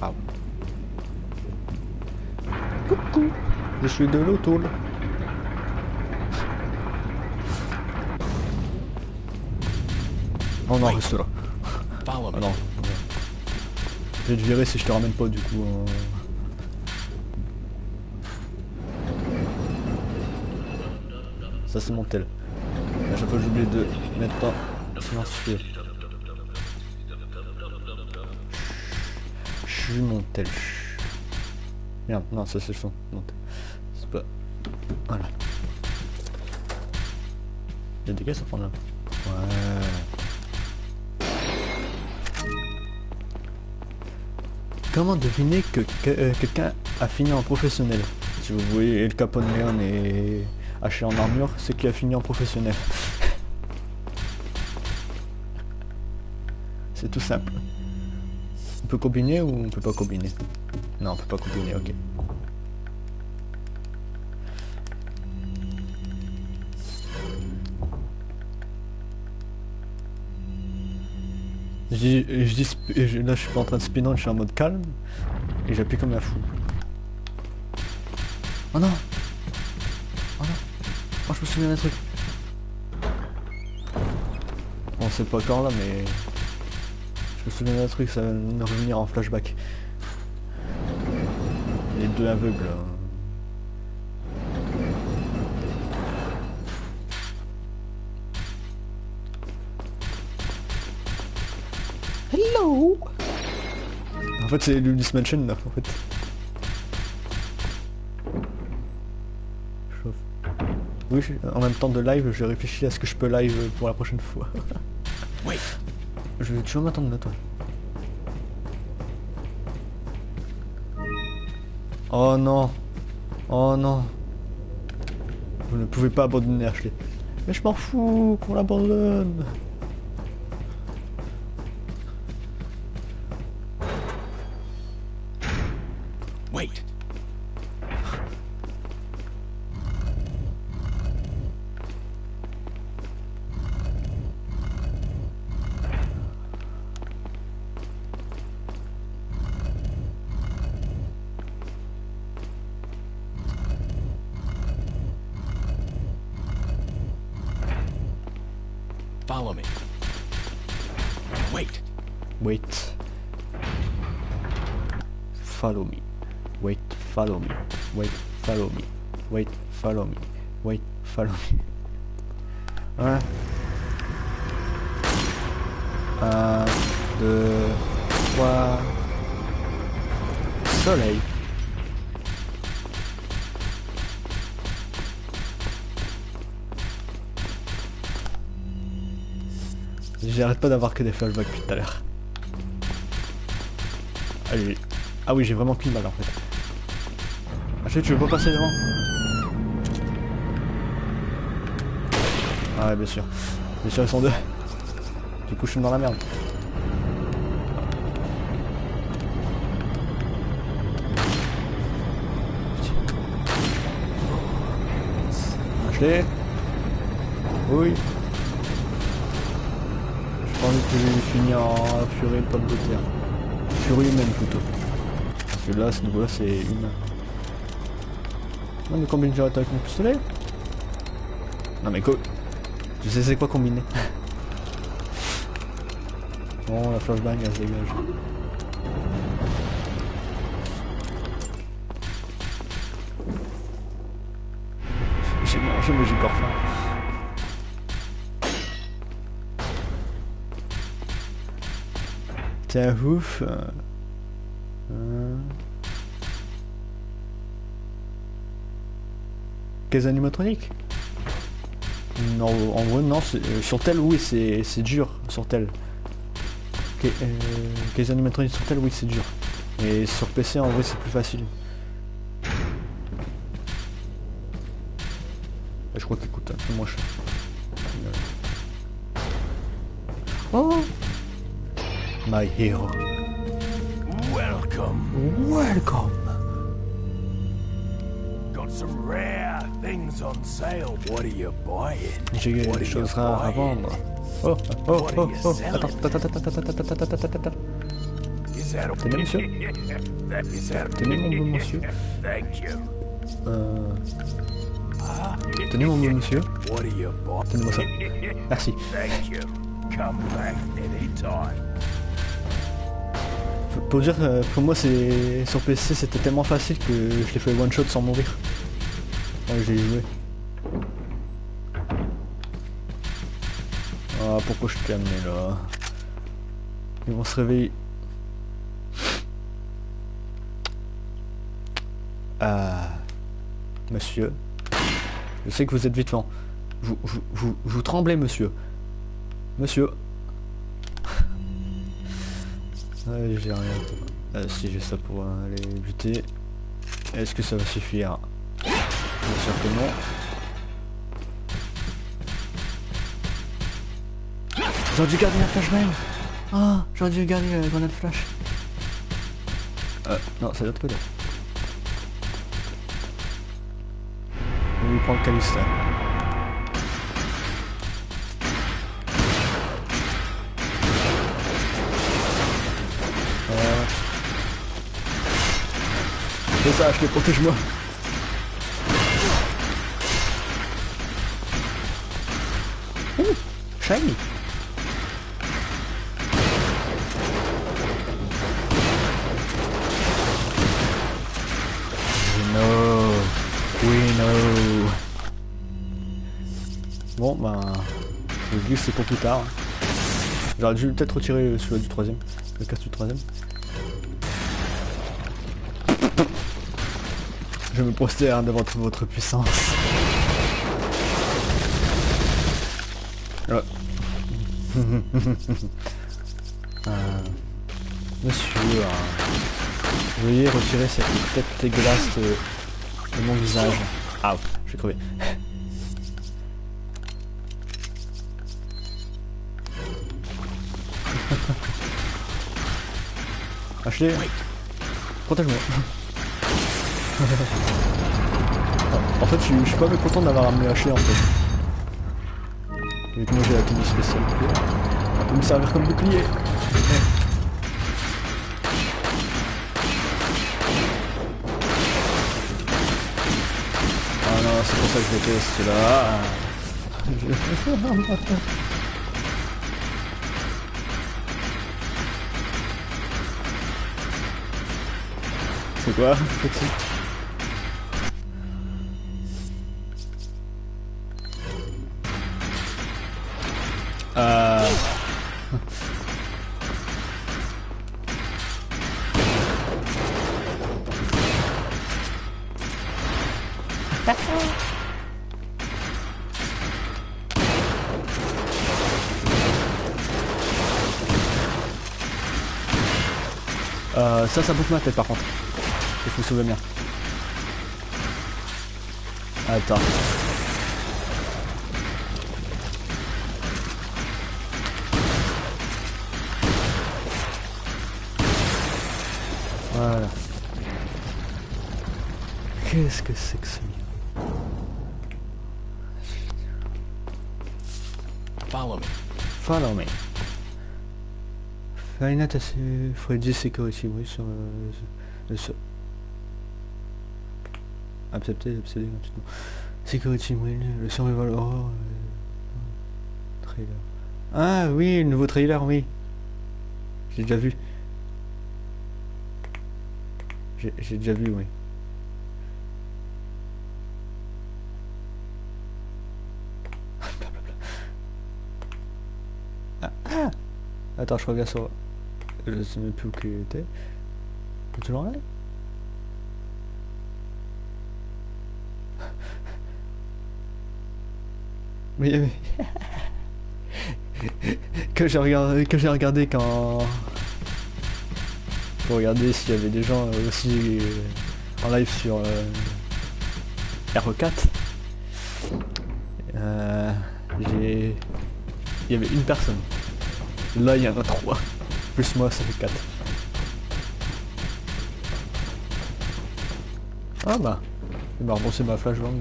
Ah. Coucou, je suis de l'auto là. Oh non, reste là. Ah non. Vais te virer si je te ramène pas du coup. euh. Ça c'est mon tel. À chaque fois j'oublie de mettre pas silencieux. Je suis mon tel. Merde, non, ça c'est le son. C'est pas. Voilà. Il y a des caisses à prendre là. Ouais. Comment deviner que, euh, quelqu'un a fini en professionnel Si vous voyez El Capone Leon et haché en armure, c'est qu'il a fini en professionnel. <laughs> c'est tout simple. On peut combiner ou on peut pas combiner? Non, on peut pas combiner, ok. Dis, je dis je- là je suis pas en train de spin je suis en mode calme et j'appuie comme un fou. Oh non Oh non Oh je me souviens d'un truc. Bon c'est pas encore là mais je me souviens d'un truc, ça va me revenir en flashback. Les deux aveugles. là. Fait c'est Lulis Mansion là en fait. Oui, en même temps de live, je réfléchis à ce que je peux live pour la prochaine fois. <laughs> Wait. Je vais toujours m'attendre là toi. Oh non Oh non Vous ne pouvez pas abandonner Ashley. Mais je m'en fous qu'on l'abandonne follow. Ouais. Un, deux, trois. Soleil. J'arrête pas d'avoir que des flashbacks depuis tout à l'heure. Ah oui, j'ai vraiment qu'une balle en fait. Achille, tu veux pas passer devant? Ah ouais, bien sûr. Bien sûr, ils sont deux. Du coup, je suis dans la merde. Ashley Oui. Je pense que j'ai fini en furie de pomme de terre. Furie humaine plutôt. Parce que là, ce niveau-là, c'est humain. Non mais combine direct avec mon pistolet? Non mais quoi Je sais c'est quoi combiner. <laughs> bon, la flashbang, elle se dégage. J'ai mangé mais j'ai encore faim. Tiens, ouf. euh, euh. Caisse animatronique Non, en vrai, non. c'est- euh, sur tel, oui, c'est c'est dur. Sur tel. Ca- euh, Caisse animatronique sur tel, oui, c'est dur. Et sur PC, en vrai, c'est plus facile. Et Je crois qu'il coûte un peu moins cher. Oh My hero. Welcome. Welcome Got some rare J'ai What des are you choses rares à vendre. Oh, oh, oh, oh, selling? attends, attends, attends, attends, attends, attends, attends, attends, attends, Is that a... Tenez, <laughs> monsieur. <laughs> is that... Tenez, mon bon monsieur. Euh, tenez mon bon monsieur, tenez-moi ça. <laughs> Merci. Pour dire, euh, pour moi, c'est sur PC, c'était tellement facile que je l'ai fait one shot sans mourir. Quand j'ai joué. Ah, pourquoi je t'ai amené là? Ils vont se réveiller. Ah, monsieur. Je sais que vous êtes vite. Vous, vous, vous, vous tremblez, monsieur. Monsieur. Ah, j'ai rien. Ah, si j'ai ça pour euh, les buter. Est-ce que ça va suffire? Bien sûr que non. J'aurais dû garder la flashbang Ah, j'aurais dû garder la grenade flash. Euh, non, c'est l'autre côté. On lui prend le là. Voilà. C'est ça, je te protège-moi. Ouh, shiny. We know. We know. Bon, ben... Le glitch c'est pour plus tard. J'aurais dû peut-être retirer celui du troisième. Le casse du troisième. Je me prosterne devant toute votre puissance. <laughs> Euh, monsieur, euh, veuillez retirer cette tête dégueulasse de, de mon visage. Ah, je vais crever. <laughs> Ashley, protège-moi. <laughs> en fait, je suis, je suis pas mécontent d'avoir amené Ashley en fait. Vu que moi j'ai la tenue spéciale. Elle peut me servir comme bouclier. Ah non, c'est pour ça que je déteste là. <laughs> C'est quoi? Petit ça, ça bouffe ma tête par contre. Il faut sauver bien. Attends. Voilà. Qu'est-ce que c'est que ce Follow me. Follow me. Note à ce Freddy Security, oui, sur euh, le... le Accepter, obséder gratuitement. Security, oui, le survival horror. euh, trailer. Ah oui, le nouveau trailer, oui. J'ai déjà vu. J'ai déjà vu, oui. <laughs> Ah, ah Attends, je regarde sur... Je sais même plus où qu'il était. Tu le regarder <laughs> Oui, oui. <laughs> que j'ai regardé, que j'ai regardé quand... Pour regarder s'il y avait des gens euh, aussi euh, en live sur euh, R4. Euh, j'ai... Il y avait une personne. Là, il y en a trois. Plus moi, ça fait quatre. Ah bah. Il m'a remboursé ma flashbang.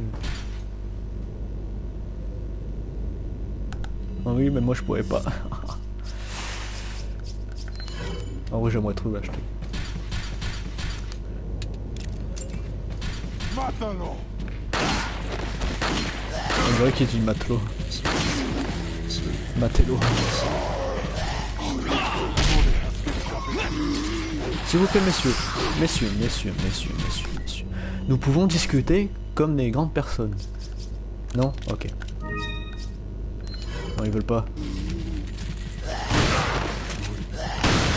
Ah oui, mais moi je pourrais pas. <laughs> en vrai, j'aimerais trop l'acheter. ¡Mátalo! On dirait qu'il dit matelot. Matelot. S'il vous plaît, messieurs, messieurs, messieurs, messieurs, messieurs, messieurs, nous pouvons discuter comme des grandes personnes. Non? Ok. Non, ils veulent pas.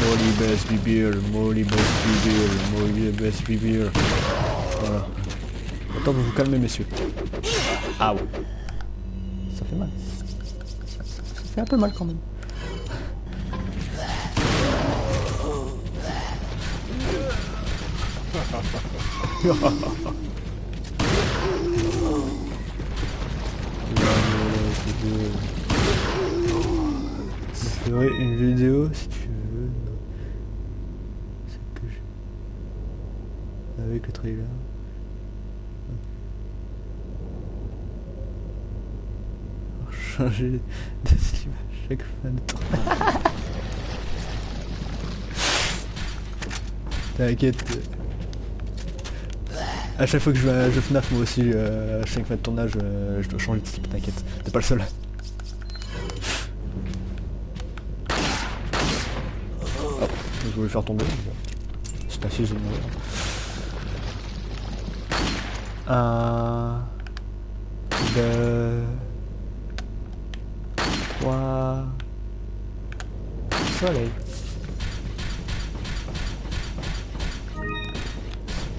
Molly best bibir, Molly best bibir, Molly best bibir. Voilà. Attends, vous vous calmez, messieurs. Ah ouais. Ça fait mal. Ça fait un peu mal quand même. <laughs> une vidéo si tu veux. Que je... Avec le trailer. Changer de slip à chaque fin de tournage. <laughs> T'inquiète. À chaque fois que je vais à je FNAF moi aussi, euh, à chaque fin de tournage, euh, je dois changer de slip, t'inquiète. T'es pas le seul. Hop, je voulais faire tomber. C'est assez génial. Un... Deux... Trois... Soleil.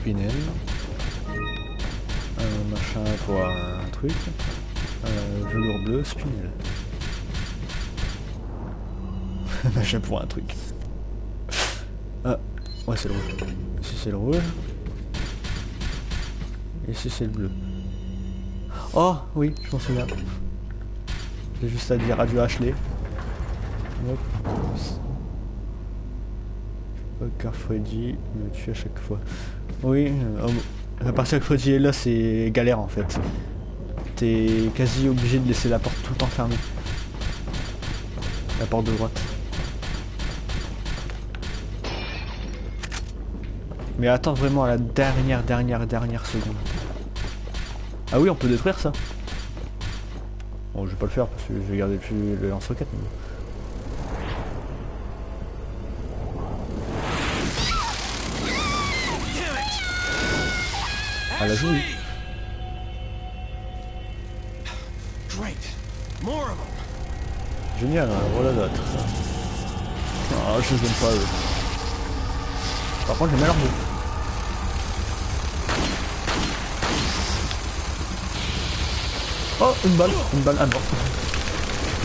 Spinel. Un truc. Un velours bleu, spinel. <laughs> machin pour un truc. Ah, ouais c'est le rouge. Ici c'est le rouge. Ici c'est le bleu. Oh oui, je m'en souviens. J'ai juste à dire adieu Ashley. Hop. Car Freddy me tue à chaque fois. Oui, euh, à partir que Freddy est là, c'est galère en fait. T'es quasi obligé de laisser la porte tout le fermée. La porte de droite. Mais attends vraiment à la dernière, dernière, dernière seconde. Ah oui, on peut détruire ça. Bon, je vais pas le faire parce que je vais garder plus le lance-roquette. mais- Ah, la them. Génial, hein, voilà d'autres. Ah, je les aime pas eux. Par contre, j'aime bien leur jeu. Oh, une balle, une balle à mort.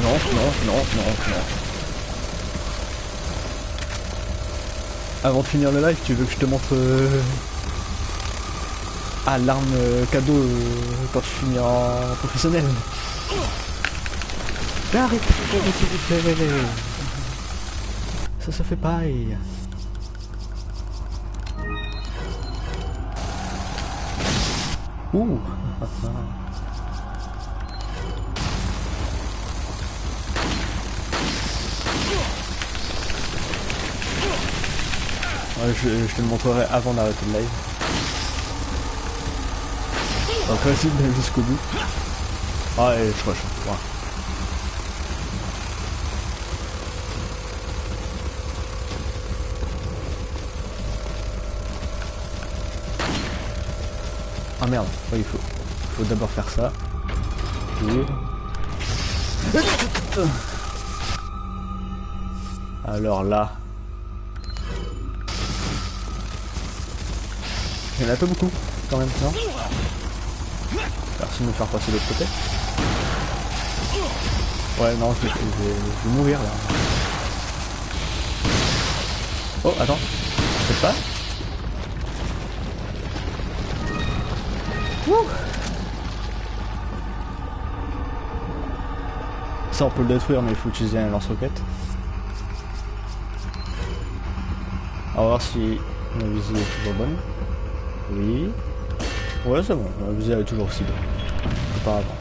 Non, non, non, non, non. Avant de finir le live, tu veux que je te montre euh... ah l'arme euh, cadeau euh, quand je finis en professionnel. Arrête, vous. Ça se fait pareil. Ouh je, je te le montrerai avant d'arrêter le live. Vas-y, d'aller jusqu'au bout. Ah, et je rush. Voilà. Ah merde, ouais, il faut, faut d'abord faire ça. Et- Alors là. Il y en a pas beaucoup, quand même, non? Merci de me faire passer de l'autre côté. Ouais, non, je vais, mourir là. Oh, attends. Peut-être pas Ça on peut le détruire mais il faut utiliser un lance-roquette. On va voir si ma visée est toujours bonne. Oui. Ouais c'est bon, ma visée est toujours aussi bonne qu'auparavant.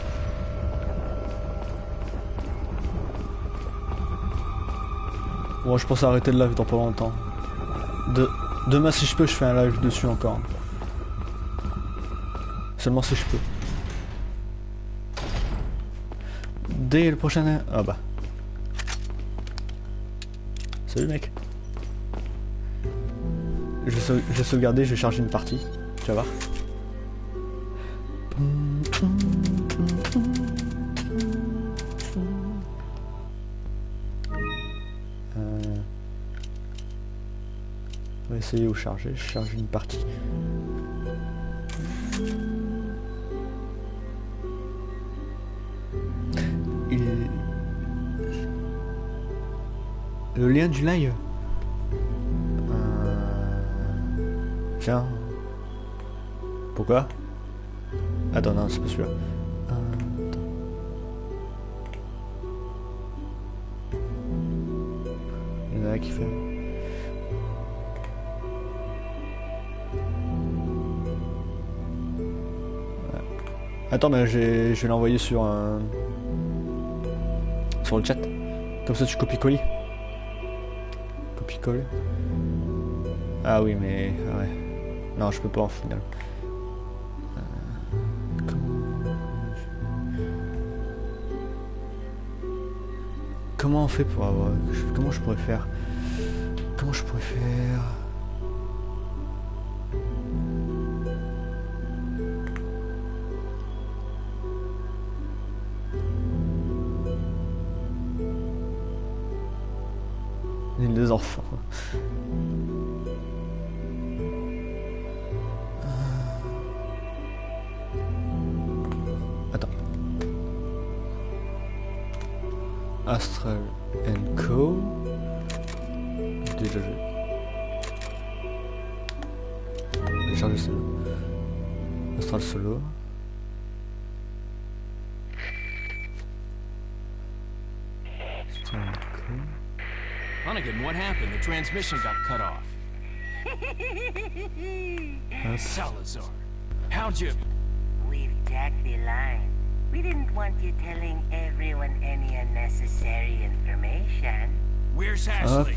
Bon je pense arrêter le live dans pas longtemps. De... Demain si je peux je fais un live dessus encore. Seulement si je peux. Dès le prochain... Ah bah. Salut mec. Je vais sauvegarder, je vais charger une partie. Tu vas voir. Charger. Je charge une partie. Il- Le lien du live. Euh, Tiens. Pourquoi? Attends, non, c'est pas celui-là. Attends, mais je vais l'envoyer sur un. sur le chat. Comme ça, tu copies-coller. Copie-coller. Ah oui, mais. ah Ouais. Non, je peux pas en final. Euh, comment- on fait pour avoir... Comment je pourrais faire? Comment je pourrais faire? Transmission got cut off. <laughs> Salazar, how'd you... We've jacked the line. We didn't want you telling everyone any unnecessary information. Where's Ashley?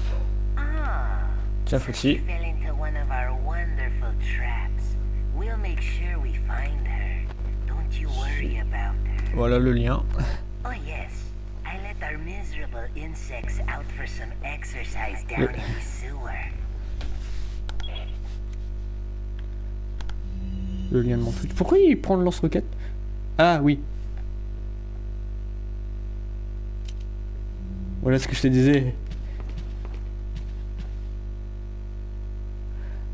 Ah, Tiens, she fell into one of our wonderful traps. We'll make sure we find her. Don't you worry about her. Voilà le lien. Pourquoi il prend le lance-roquette? Ah oui. Voilà ce que je te disais.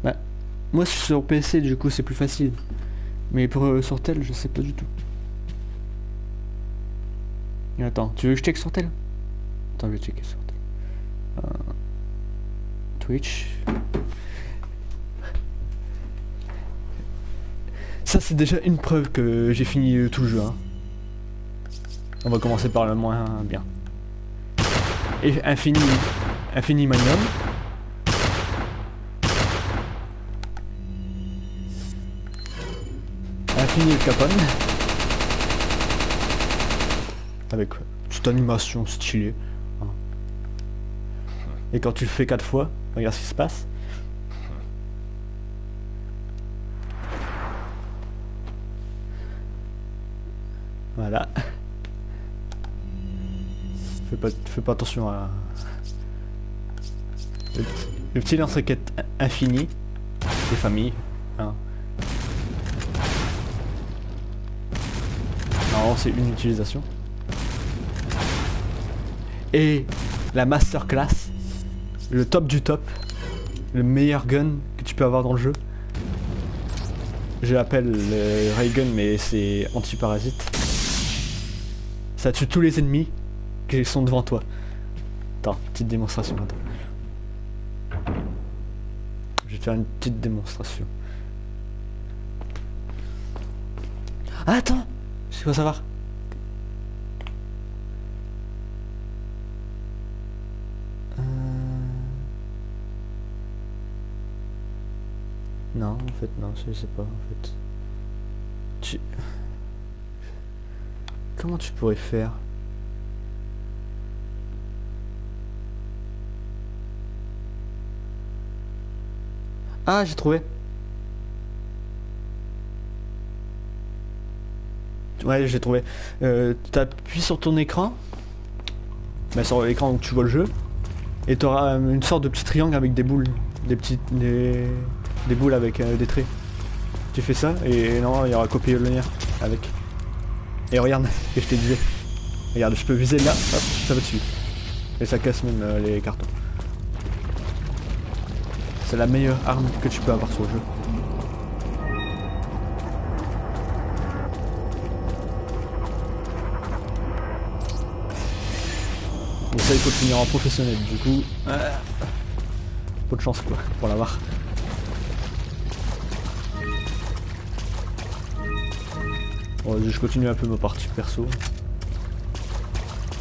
Bah, moi sur PC du coup c'est plus facile. Mais pour euh, sur je sais pas du tout. Et Attends, tu veux que je check sur tel Attends, je vais checker. Euh, Twitch. Ça c'est déjà une preuve que j'ai fini euh, tout le jeu. hein. On va commencer par le moins bien. Et Infini, Infini Magnum. Infini Capone. Avec euh, petite animation stylée. hein. Et quand tu le fais quatre fois, regarde ce qui se passe. Pas, fais pas attention à... Le, petit lance-roquette infini des familles. hein. Normalement c'est une utilisation. Et la masterclass, le top du top, le meilleur gun que tu peux avoir dans le jeu. Je l'appelle le ray gun mais c'est anti-parasite. Ça tue tous les ennemis qui sont devant toi. Attends, petite démonstration. Je vais te faire une petite démonstration. Ah, attends C'est quoi savoir Euh. Non, en fait, non, je sais pas, en fait. Tu... Comment tu pourrais faire? Ah, j'ai trouvé. Ouais, j'ai trouvé. Euh, T'appuies sur ton écran, bah, sur l'écran où tu vois le jeu, et tu auras une sorte de petit triangle avec des boules, des petites, des, boules avec euh, des traits. Tu fais ça et non, il y aura copier le lien avec. Et regarde <laughs> que je te disais. Regarde, je peux viser là, hop, ça va dessus. Et ça casse même euh, les cartons. C'est la meilleure arme que tu peux avoir sur le jeu. Et ça, il faut finir en professionnel. Du coup, euh, peu de chance quoi pour l'avoir. Bon, je continue un peu ma partie perso.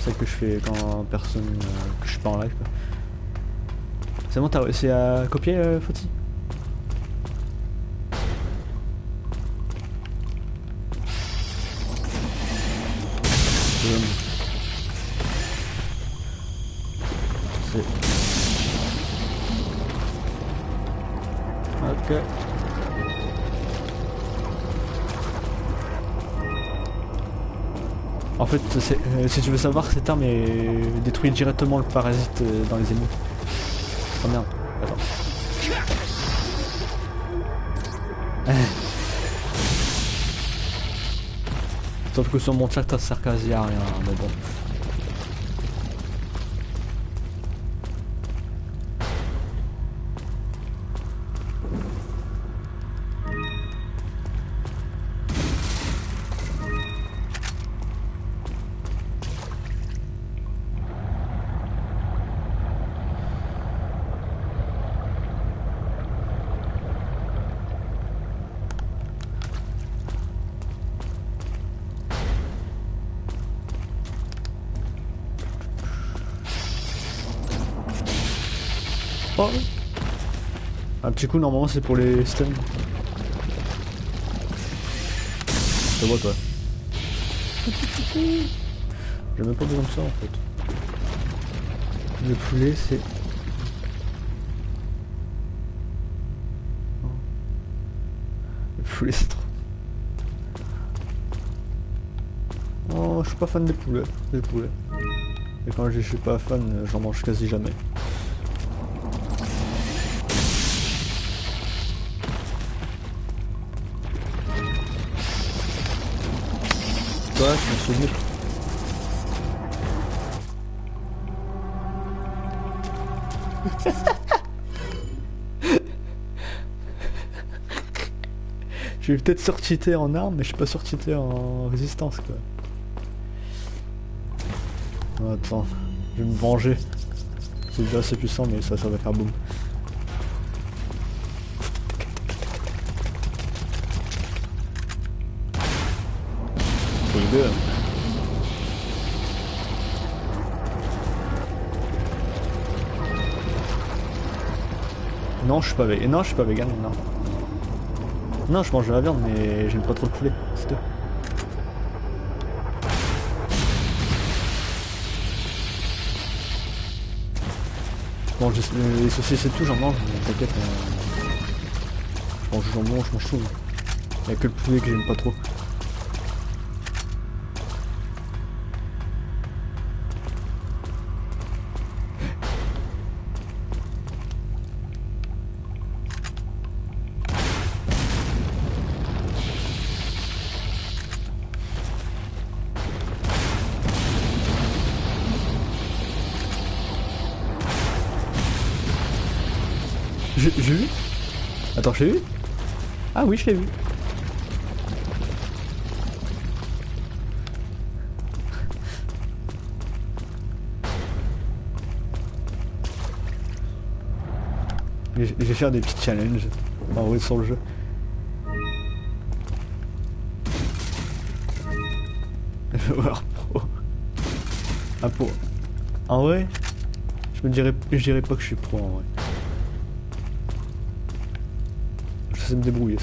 Celle que je fais quand personne. euh, que je suis pas en live. quoi. C'est t'as réussi à copier, euh. Ok. En fait, euh, si tu veux savoir, cette arme est- détruit directement le parasite euh, dans les ennemis. Oh merde, attends. <laughs> Sauf que sur mon chat, ça sert quasi à rien, mais bon. Petit coup, normalement, c'est pour les stuns. Je te vois, toi. J'ai même pas besoin de ça, en fait. Le poulet, c'est... Oh. Le poulet, c'est trop... Oh, je suis pas fan des poulets. Des poulets. Et quand je suis pas fan, j'en mange quasi jamais. Je. <laughs> Je vais peut-être surcheater en arme, mais je suis pas surcheaté en résistance quoi. Attends, je vais me venger. C'est déjà assez puissant, mais ça, ça va faire boum. Non, je suis pas vegan. Non, je suis pas vegan, non. Non, je mange de la viande, mais j'aime pas trop le poulet, c'est tout. Je mange des- les saucisses et tout, j'en mange, mais t'inquiète. euh, Je mange je mange tout. Y'a que le poulet que j'aime pas trop. Oui, je l'ai vu. Je vais faire des petits challenges en vrai sur le jeu. Voir pro. Ah pro. En vrai, je me dirais, je dirais pas que je suis pro en vrai. Me débrouiller.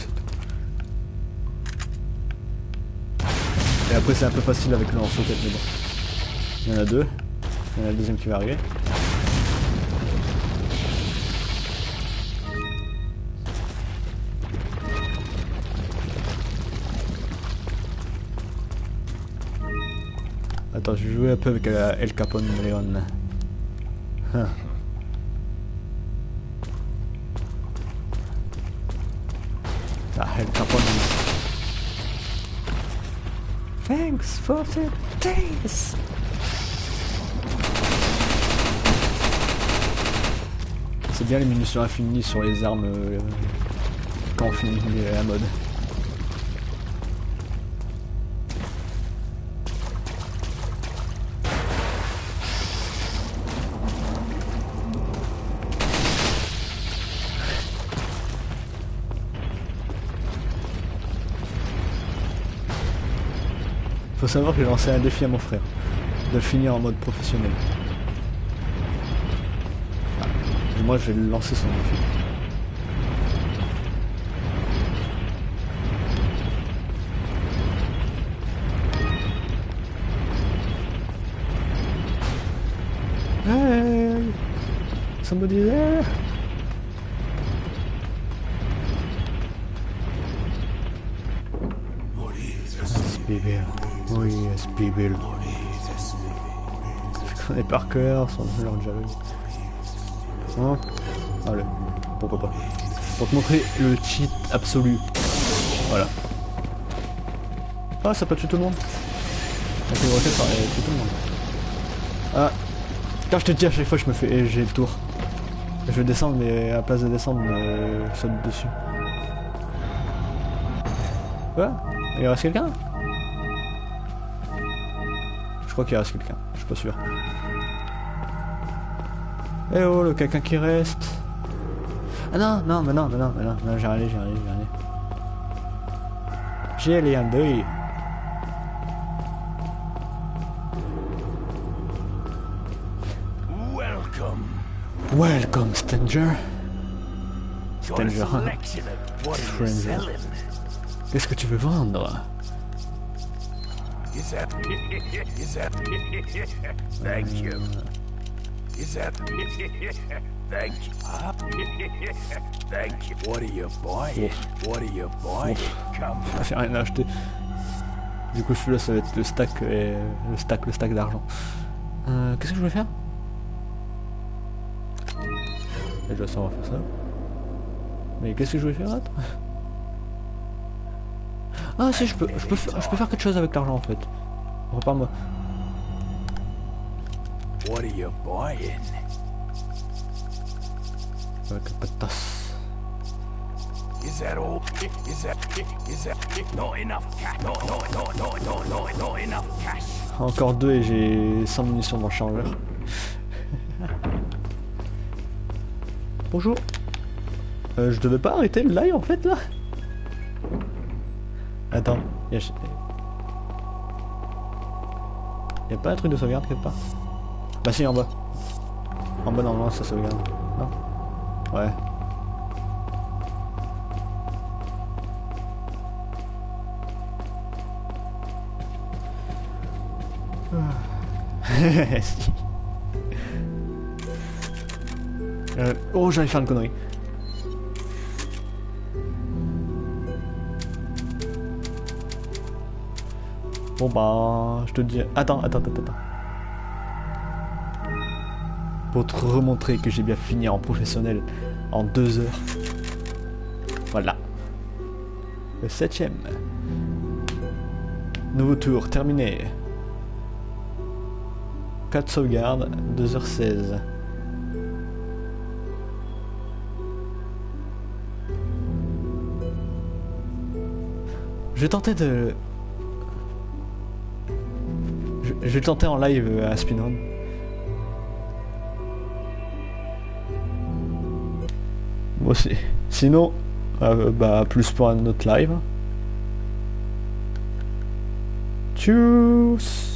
Et après, c'est un peu facile avec le lance-roquette, mais bon. Il y en a deux. Il y en a le deuxième qui va arriver. Attends, je vais jouer un peu avec euh, El Capone Leon. C'est bien les munitions infinies sur les armes euh, quand on finit la mode. Faut savoir que j'ai lancé un défi à mon frère, de finir en mode professionnel. Moi je vais lancer son défi. Spibil. Je connais par cœur son leur jaloux. Hein Allez, pourquoi pas. Pour te montrer le cheat absolu. Voilà. Ah, ça peut tuer tout le monde. Ça euh, tue tout le monde. Ah. Quand je te dis à chaque fois, je me fais. J'ai le tour. Je vais descendre, mais à la place de descendre, je saute dessus. Quoi? Il reste quelqu'un? Crois qu'il reste quelqu'un, je suis pas sûr. Eh oh, le quelqu'un qui reste Ah non, non, mais non, mais non, mais non, non j'ai allé, j'ai allé, j'ai allé. J'ai allé un deuil. Welcome. Welcome, Stranger. Got a Stranger. Qu'est-ce que tu veux vendre? Is that? Is that? Thank you. Is that? Thank you. Thank you. What are you buying? What are you buying? Come. J'ai rien à acheter. Du coup, celui-là, ça va être le stack, et le stack, le stack d'argent. Euh, Qu'est-ce que je voulais faire? Je sais, on va faire ça. Mais qu'est-ce que je voulais faire d'autre Ah si, je peux, je peux, faire- je peux faire quelque chose avec l'argent en fait. Reparle-moi. What are you buying? Avec un pas de tasse. Is that all? Is that? Is that? Not enough cash? No, no, no, no, no, no, not enough cash. Encore deux et j'ai 100 munitions dans le chargeur. Bonjour. Euh, je devais pas arrêter le live en fait là Attends, y'a... Y'a pas un truc de sauvegarde quelque part? Bah si en bas. En bas normalement ça sauvegarde. Non? Ouais. <laughs> Si. Euh, oh, j'allais faire une connerie. Bon bah, je te dis... Attends, attends, attends, attends. Pour te remontrer que j'ai bien fini en professionnel en deux heures. Voilà. Le septième. Nouveau tour, terminé. 4 sauvegardes, 2h16. Je tenter de... Je, vais tenter en live euh, un speedrun. Moi aussi. Sinon, euh, bah plus pour un autre live. Tchuss